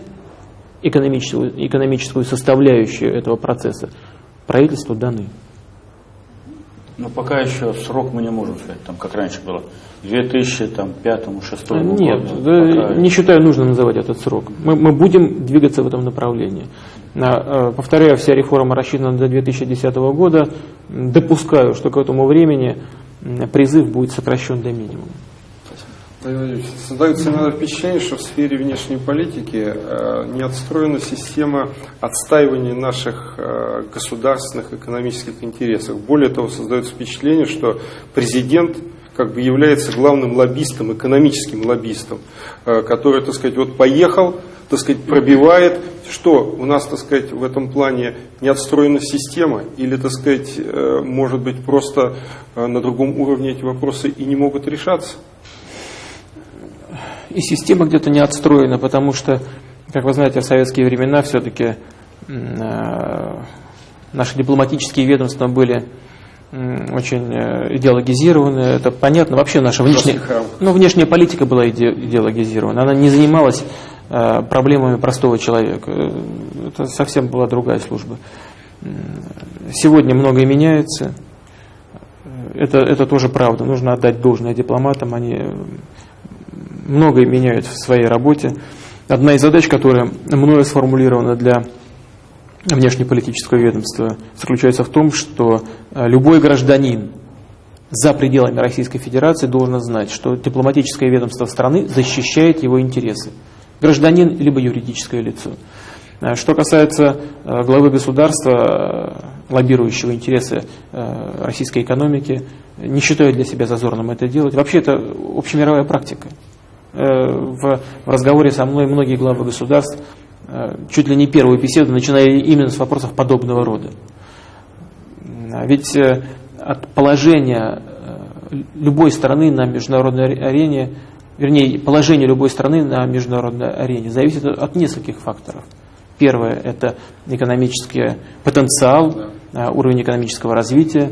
экономическую, экономическую составляющую этого процесса правительству даны. Но пока еще срок мы не можем сказать, там, как раньше было, 2005-2006 году. Нет, да, не считаю нужно называть этот срок. Мы, мы будем двигаться в этом направлении. Э, повторяю, вся реформа рассчитана до 2010 года. Допускаю, что к этому времени призыв будет сокращен до минимума. Создается иногда впечатление, что в сфере внешней политики э, не отстроена система отстаивания наших э, государственных экономических интересов. Более того, создается впечатление, что президент как бы является главным лоббистом, экономическим лоббистом, э, который, так сказать, вот поехал, так сказать, пробивает, что у нас, так сказать, в этом плане не отстроена система, или, так сказать, может быть, просто на другом уровне эти вопросы и не могут решаться и система где-то не отстроена, потому что, как вы знаете, в советские времена все-таки э, наши дипломатические ведомства были очень э, идеологизированы. Это понятно. Вообще наша внешняя, ну, внешняя политика была иде, идеологизирована. Она не занималась э, проблемами простого человека. Это совсем была другая служба. Сегодня многое меняется. Это, это тоже правда. Нужно отдать должное дипломатам. Они многое меняют в своей работе. Одна из задач, которая мною сформулирована для внешнеполитического ведомства, заключается в том, что э, любой гражданин за пределами Российской Федерации должен знать, что дипломатическое ведомство страны защищает его интересы. Гражданин либо юридическое лицо. Э, что касается э, главы государства, лоббирующего интересы российской экономики, не считаю для себя зазорным это делать. Вообще это общемировая практика. Э, в разговоре со мной многие главы государств э, чуть ли не первую беседу начинали именно с вопросов подобного рода. Ведь э, от положения любой страны на международной арене, вернее, положение любой страны на международной арене зависит от нескольких факторов. Первое – это экономический потенциал, уровень экономического развития,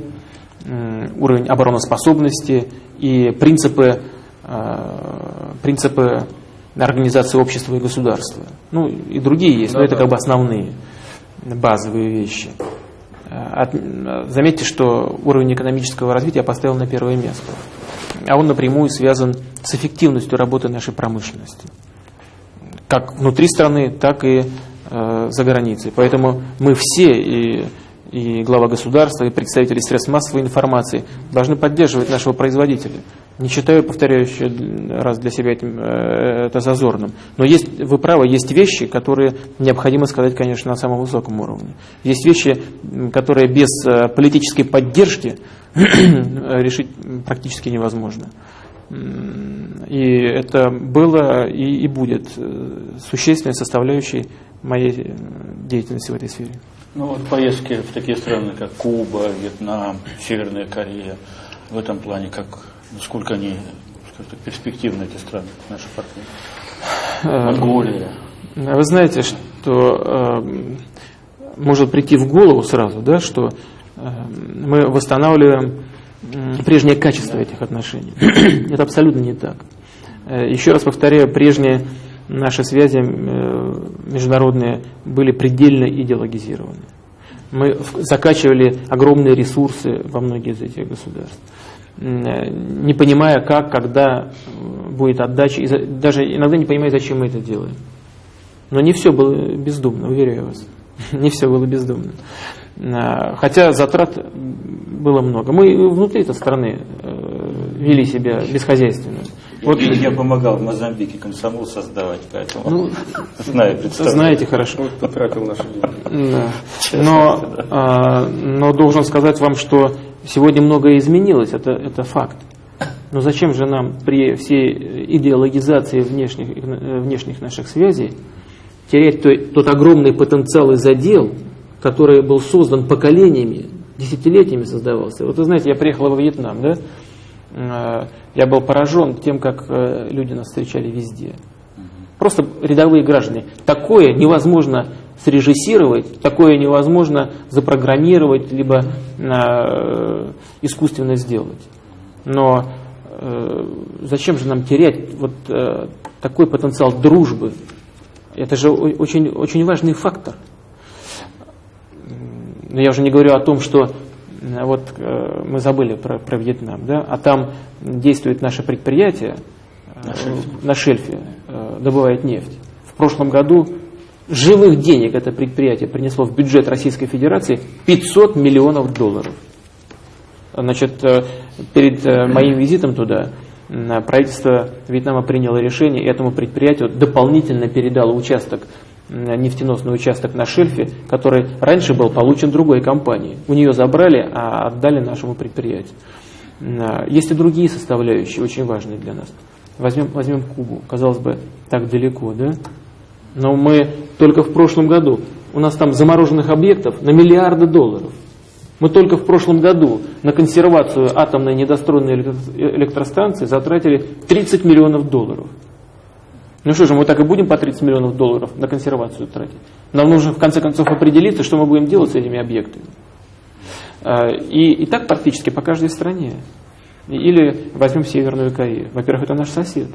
уровень обороноспособности и принципы принципы организации общества и государства. Ну и другие есть, но это как бы основные базовые вещи. Э, от, заметьте, что уровень экономического развития я поставил на первое место. А он напрямую связан с эффективностью работы нашей промышленности. Как внутри страны, так и э, за границей. Поэтому мы все, и, и глава государства, и представители средств массовой информации, должны поддерживать нашего производителя. Не считаю, повторяю еще раз для себя этим, э, это зазорным. Но есть, вы правы, есть вещи, которые необходимо сказать, конечно, на самом высоком уровне. Есть вещи, которые без э, политической поддержки решить практически невозможно. И это было и, и будет э, существенной составляющей моей деятельности в этой сфере. Ну вот поездки в такие страны, как Куба, Вьетнам, Северная Корея, в этом плане как Насколько они скажем, перспективны, эти страны, наши партнеры? Э, Монголия. Вы знаете, что э, может прийти в голову сразу, да, что э, мы восстанавливаем э, прежнее качество этих отношений. Это абсолютно не так. Э, еще раз повторяю, прежние наши связи э, международные были предельно идеологизированы. Мы закачивали огромные ресурсы во многие из этих государств не понимая, как, когда будет отдача, и даже иногда не понимая, зачем мы это делаем. Но не все было бездумно, уверяю вас. Не все было бездумно. Хотя затрат было много. Мы внутри этой страны э, вели себя бесхозяйственно. Вот я помогал в Мозамбике комсомол создавать, поэтому ну, знаю, знаете хорошо. Вот потратил наши деньги. Да. Но, а, но должен сказать вам, что Сегодня многое изменилось, это, это факт. Но зачем же нам при всей идеологизации внешних, внешних наших связей терять тот, тот огромный потенциал и задел, который был создан поколениями, десятилетиями создавался. Вот вы знаете, я приехал во Вьетнам, да? А, я был поражен тем, как э, люди нас встречали везде. Просто рядовые граждане. Такое невозможно срежиссировать, такое невозможно запрограммировать, либо э, искусственно сделать. Но э, зачем же нам терять вот э, такой потенциал дружбы? Это же очень, очень важный фактор. Но я уже не говорю о том, что э, вот э, мы забыли про, про Вьетнам, да, а там действует наше предприятие э, на шельфе, на шельфе добывает нефть. В прошлом году живых денег это предприятие принесло в бюджет Российской Федерации 500 миллионов долларов. Значит, э, перед э, моим визитом туда правительство Вьетнама приняло решение и этому предприятию дополнительно передало участок, нефтеносный участок на шельфе, который раньше был получен другой компанией. У нее забрали, а отдали нашему предприятию. Есть и другие составляющие, очень важные для нас. Возьмем, возьмем Кубу. Казалось бы, так далеко, да? Но мы только в прошлом году, у нас там замороженных объектов на миллиарды долларов. Мы только в прошлом году на консервацию атомной недостроенной электростанции затратили 30 миллионов долларов. Ну что же, мы так и будем по 30 миллионов долларов на консервацию тратить? Нам нужно в конце концов определиться, что мы будем делать с этими объектами. А, и, и так практически по каждой стране. Или возьмем Северную Корею. Во-первых, это наш сосед.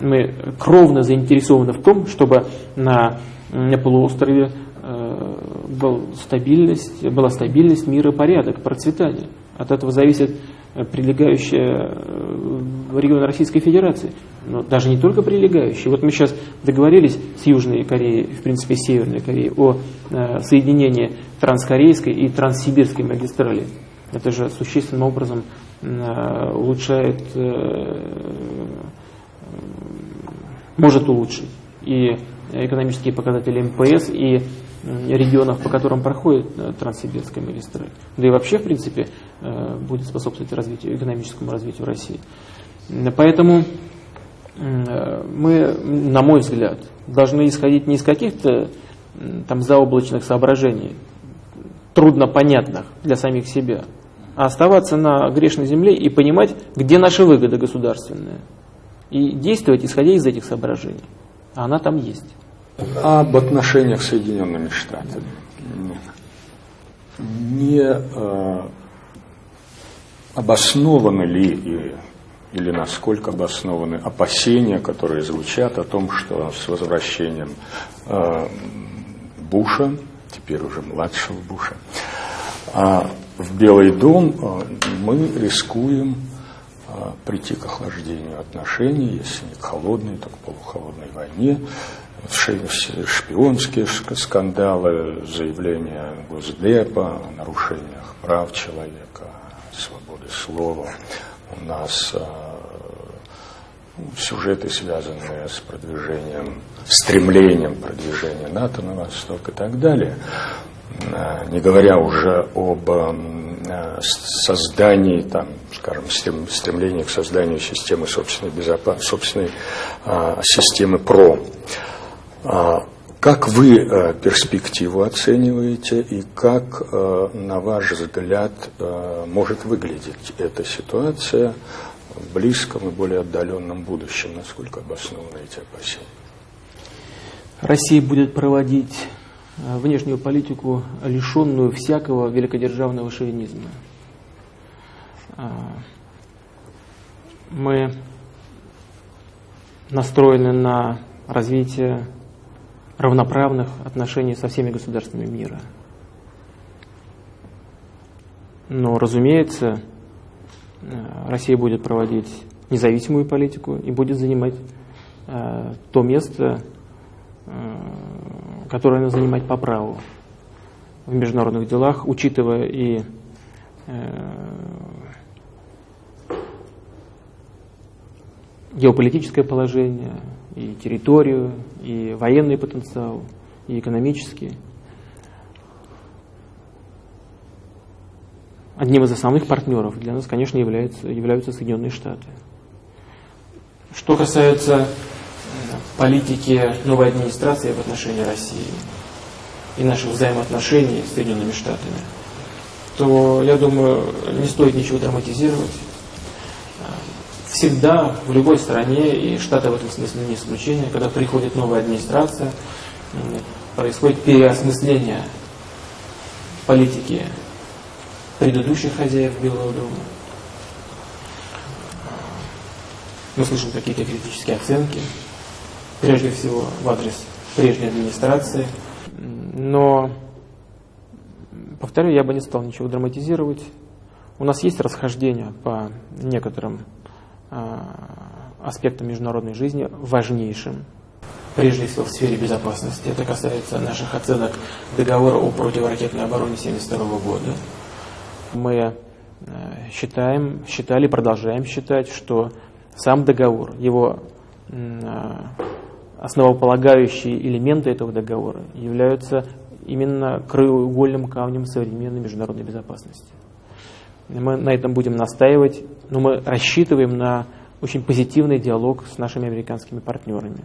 Мы кровно заинтересованы в том, чтобы на, на полуострове э, был стабильность, была стабильность, мир и порядок, процветание. От этого зависит прилегающая э, регион Российской Федерации. Но даже не только прилегающие. Вот мы сейчас договорились с Южной Кореей, в принципе, с Северной Кореей, о э, соединении транскорейской и транссибирской магистрали. Это же существенным образом Э, улучшает, э, может улучшить и экономические показатели МПС, и регионов, по которым проходит э, Транссибирская магистраль. Да и вообще, в принципе, будет способствовать развитию, экономическому развитию России. Поэтому мы, на мой взгляд, должны исходить не из каких-то там заоблачных соображений, трудно понятных для самих себя, а оставаться на грешной земле и понимать, где наша выгода государственная. И действовать, исходя из этих соображений. А она там есть. Об отношениях с Соединенными Штатами. Не э, обоснованы ли или насколько обоснованы опасения, которые звучат о том, что с возвращением э, Буша, теперь уже младшего Буша, э, в Белый дом а, мы рискуем прийти к охлаждению отношений, если не к холодной, то к полухолодной войне, шпионские скандалы, заявления Госдепа о нарушениях прав человека, свободы слова. У нас а, сюжеты, связанные с продвижением, стремлением продвижения НАТО на восток и так далее. Э, не говоря уже об создании, там, скажем, стремлении к созданию системы собственной, безопасности, собственной а, системы ПРО. А, как вы а, перспективу оцениваете и как, а, на ваш взгляд, может выглядеть эта ситуация в близком и более отдаленном будущем? Насколько обоснованы эти опасения? Россия будет проводить Э, внешнюю политику, лишенную всякого великодержавного шовинизма. Э, мы настроены на развитие равноправных отношений со всеми государствами мира. Но, разумеется, э, Россия будет проводить независимую политику и будет занимать то место, которое надо занимать по праву в международных делах, учитывая и э, геополитическое положение, и территорию, и военный потенциал, и экономический. Одним из основных партнеров для нас, конечно, являются, являются Соединенные Штаты. Что касается политики новой администрации в отношении России и наших взаимоотношений с Соединенными Штатами, то, я думаю, не стоит ничего драматизировать. Всегда, в любой стране, и Штаты в этом смысле не исключение, когда приходит новая администрация, происходит переосмысление политики предыдущих хозяев Белого дома. Мы слышим какие-то критические оценки, прежде всего в адрес прежней администрации. Но, повторю, я бы не стал ничего драматизировать. У нас есть расхождения по некоторым э, аспектам международной жизни, важнейшим. Прежде всего в сфере безопасности. Это касается наших оценок договора о противоракетной обороне 1972 года. Мы считаем, считали, продолжаем считать, что Сам договор, его основополагающие элементы этого договора являются именно краеугольным камнем современной международной безопасности. Мы на этом будем настаивать, но мы рассчитываем на очень позитивный диалог с нашими американскими партнерами.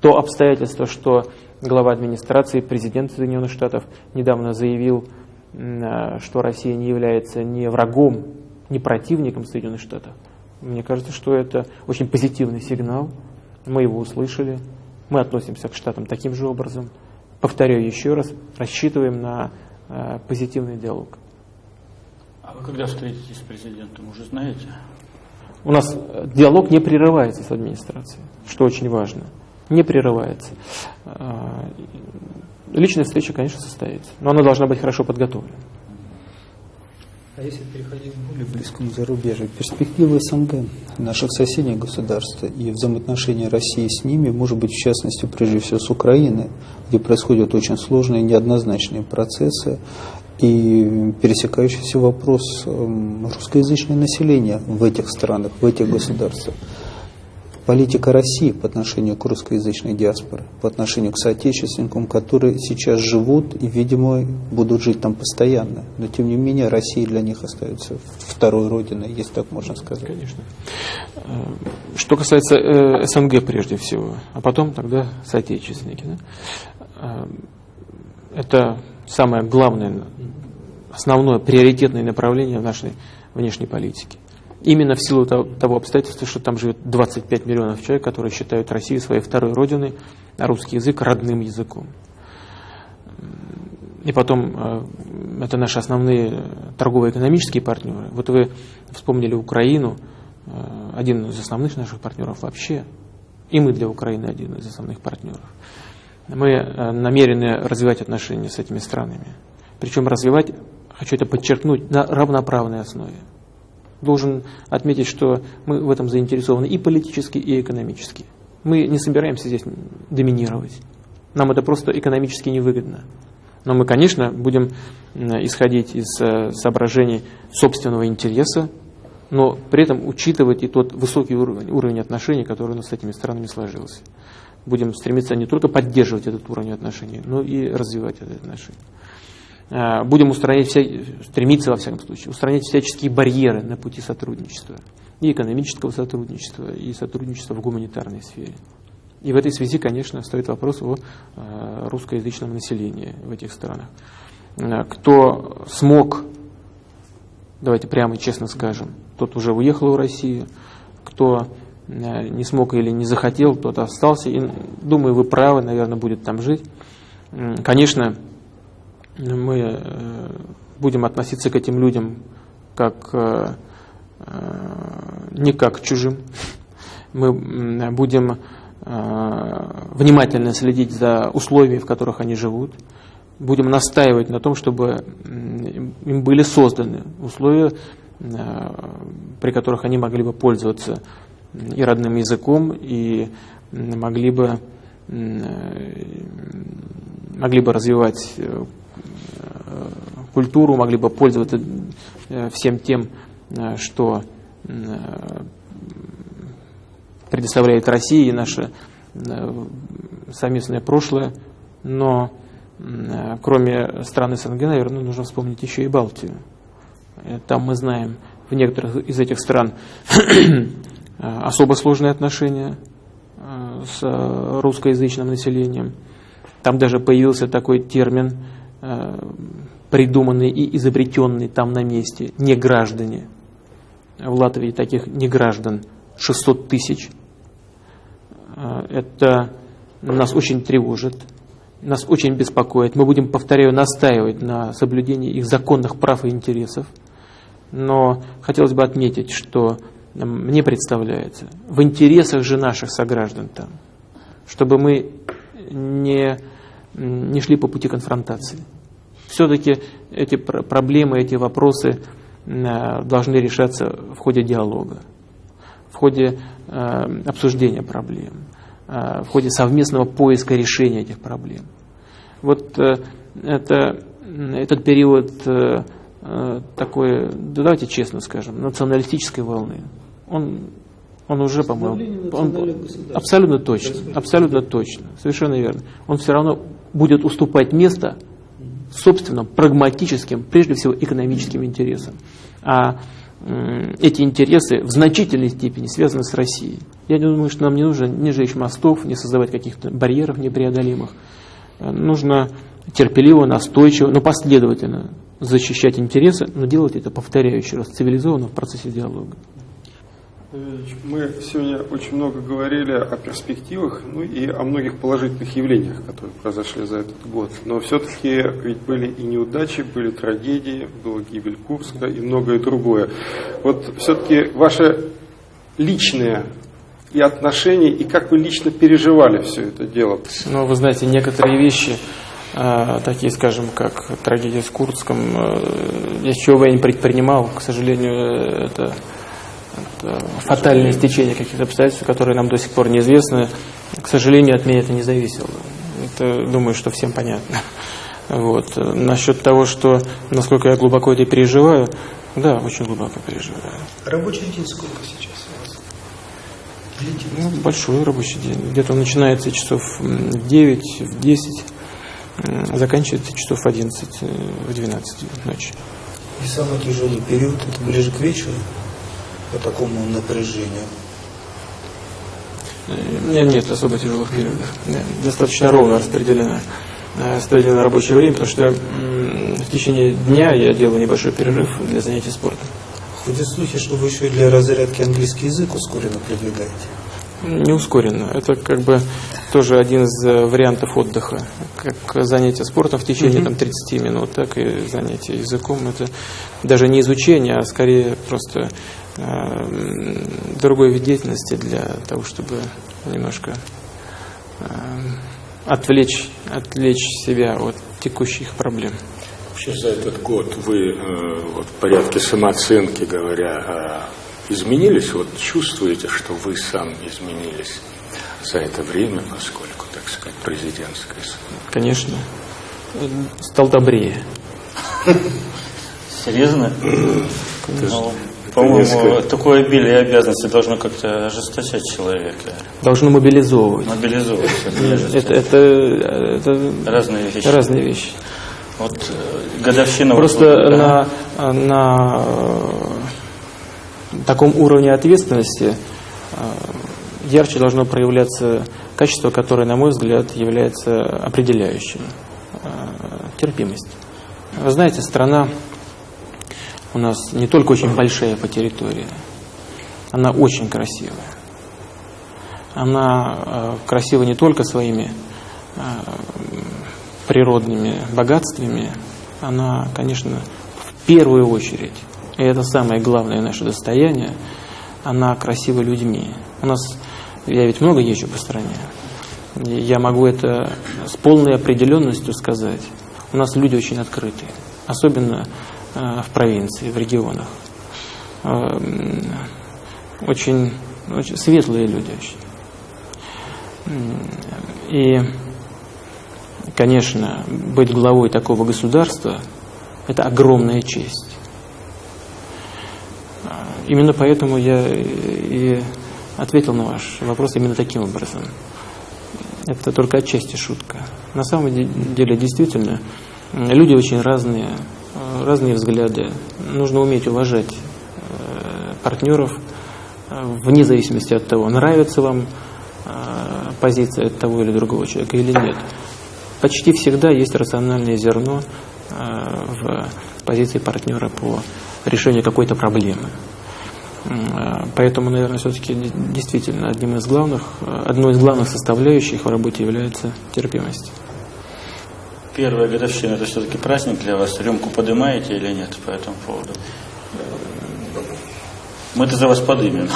То обстоятельство, что глава администрации, президент Соединенных Штатов недавно заявил, что Россия не является ни врагом, ни противником Соединенных Штатов, мне кажется, что это очень позитивный сигнал. Мы его услышали. Мы относимся к Штатам таким же образом. Повторяю еще раз, рассчитываем на э, позитивный диалог. А вы когда встретитесь с президентом, уже знаете? У нас диалог не прерывается с администрацией, что очень важно. Не прерывается. Э, личная встреча, конечно, состоится, но она должна быть хорошо подготовлена. А если переходить к более близкому зарубежью, перспективы СНГ, наших соседних государств и взаимоотношения России с ними, может быть, в частности, прежде всего с Украиной, где происходят очень сложные неоднозначные процессы, и пересекающийся вопрос эм, русскоязычного населения в этих странах, в этих государствах политика России по отношению к русскоязычной диаспоре, по отношению к соотечественникам, которые сейчас живут и, видимо, будут жить там постоянно. Но, тем не менее, Россия для них остается второй родиной, если так можно сказать. Конечно. Э, что касается э, СНГ прежде всего, а потом тогда соотечественники. Да? Э, это самое главное, основное, приоритетное направление в нашей внешней политике. Именно в силу того обстоятельства, что там живет 25 миллионов человек, которые считают Россию своей второй родиной, а русский язык родным языком. И потом, э, это наши основные торгово-экономические партнеры. Вот вы вспомнили Украину, э, один из основных наших партнеров вообще, и мы для Украины один из основных партнеров. Мы э, намерены развивать отношения с этими странами. Причем развивать, хочу это подчеркнуть, на равноправной основе должен отметить, что мы в этом заинтересованы и политически, и экономически. Мы не собираемся здесь доминировать. Нам это просто экономически невыгодно. Но мы, конечно, будем исходить из э, соображений собственного интереса, но при этом учитывать и тот высокий уровень, уровень отношений, который у нас с этими странами сложился. Будем стремиться не только поддерживать этот уровень отношений, но и развивать эти отношения. Э, будем устранять, вся, стремиться, во всяком случае, устранять всяческие барьеры на пути сотрудничества. И экономического сотрудничества, и сотрудничества в гуманитарной сфере. И в этой связи, конечно, стоит вопрос о э, русскоязычном населении в этих странах. Э, кто смог, давайте прямо и честно скажем, тот уже уехал в Россию, кто не смог или не захотел, тот остался. И, думаю, вы правы, наверное, будет там жить. Конечно, мы э, будем относиться к этим людям как э, э, не как к чужим. Мы будем внимательно следить за условиями, в которых они живут. Будем настаивать на том, чтобы им были созданы условия, при которых они могли бы пользоваться и родным языком, и могли бы, могли бы развивать Э, культуру, могли бы пользоваться э, всем тем, э, что предоставляет Россия и наше совместное прошлое. Но кроме стран СНГ, наверное, нужно вспомнить еще и Балтию. Там мы знаем в некоторых из этих стран особо сложные отношения с русскоязычным населением. Там даже появился такой термин Э, придуманные и изобретенные там на месте не граждане. В Латвии таких не граждан 600 тысяч. Э, это нас очень тревожит, нас очень беспокоит. Мы будем, повторяю, настаивать на соблюдении их законных прав и интересов. Но хотелось бы отметить, что мне представляется, в интересах же наших сограждан там, чтобы мы не не шли по пути конфронтации. Все-таки эти проблемы, эти вопросы э, должны решаться в ходе диалога, в ходе э, обсуждения проблем, э, в ходе совместного поиска решения этих проблем. Вот это, этот период такой, да давайте честно скажем, националистической волны, он Он уже, по-моему, он, абсолютно точно, абсолютно точно, совершенно верно. Он все равно будет уступать место собственным прагматическим, прежде всего экономическим интересам. А эти интересы в значительной степени связаны с Россией. Я думаю, что нам не нужно не жечь мостов, не создавать каких-то барьеров непреодолимых. Нужно терпеливо, настойчиво, но последовательно защищать интересы, но делать это, повторяю еще раз, цивилизованно в процессе диалога. Мы сегодня очень много говорили о перспективах, ну и о многих положительных явлениях, которые произошли за этот год. Но все-таки ведь были и неудачи, были трагедии, была гибель Курска и многое другое. Вот все-таки ваше личное и отношения, и как вы лично переживали все это дело? Ну, вы знаете, некоторые вещи, такие, скажем, как трагедия с Курском, э, я не предпринимал, к сожалению, это фатальное стечение каких-то обстоятельств, которые нам до сих пор неизвестны. К сожалению, от меня это не зависело. Это, думаю, что всем понятно. Вот. Насчет того, что насколько я глубоко это переживаю, да, очень глубоко переживаю. Рабочий день сколько сейчас у вас? Ну, большой рабочий день. Где-то он начинается часов в 9, в 10, заканчивается часов в 11, э, в 12 ночи. И самый тяжелый период, это ближе к вечеру? по такому напряжению? Нет, нет особо тяжелых периодов. Достаточно ровно распределено, э, распределено рабочее время, потому что в течение дня я делаю небольшой перерыв для занятий спортом. Ходят слухи, что вы еще и для разрядки английский язык ускоренно продвигаете. Не ускоренно. Это как бы тоже один из э, вариантов отдыха. Как занятие спортом в течение там, 30 минут, так и занятие языком. Это даже не изучение, а скорее просто э, другой вид деятельности для того, чтобы немножко э, отвлечь, отвлечь себя от текущих проблем. Вообще за этот год вы э, вот, в порядке самооценки говоря, э, изменились? Вот чувствуете, что вы сам изменились за это время, поскольку, так сказать, президентское? Конечно. Стал добрее. Серьезно? Ну, по-моему, такое обилие обязанностей должно как-то ожесточать человека. Должно мобилизовывать. Мобилизовывать. Это, это, это разные вещи. Разные вещи. Вот э, годовщина... Просто вот, на, да. на таком уровне ответственности э, ярче должно проявляться качество, которое, на мой взгляд, является определяющим. Э, терпимость. Вы знаете, страна у нас не только очень большая по территории, она очень красивая. Она э, красива не только своими природными богатствами, она, конечно, в первую очередь, и это самое главное наше достояние, она красива людьми. У нас, я ведь много езжу по стране, я могу это с полной определенностью сказать. У нас люди очень открытые, особенно Э, в провинции, в регионах. Э, очень, очень светлые люди. И, конечно, быть главой такого государства – это огромная честь. Именно поэтому я и ответил на ваш вопрос именно таким образом. Это только отчасти шутка. На самом деле, действительно, люди очень разные, Э, разные взгляды. Нужно уметь уважать э, партнеров э, вне зависимости от того, нравится вам позиция того или другого человека или нет. Почти всегда есть рациональное зерно в позиции партнера по решению какой-то проблемы. Поэтому, наверное, все-таки действительно одним из главных, одной из главных составляющих в работе является терпимость. Первая годовщина – это все-таки праздник для вас? Рюмку поднимаете или нет по этому поводу? Мы-то за вас подымем.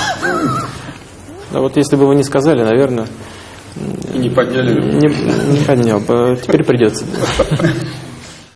Да вот если бы вы не сказали, наверное... И не подняли Не, не поднял бы. Теперь придется.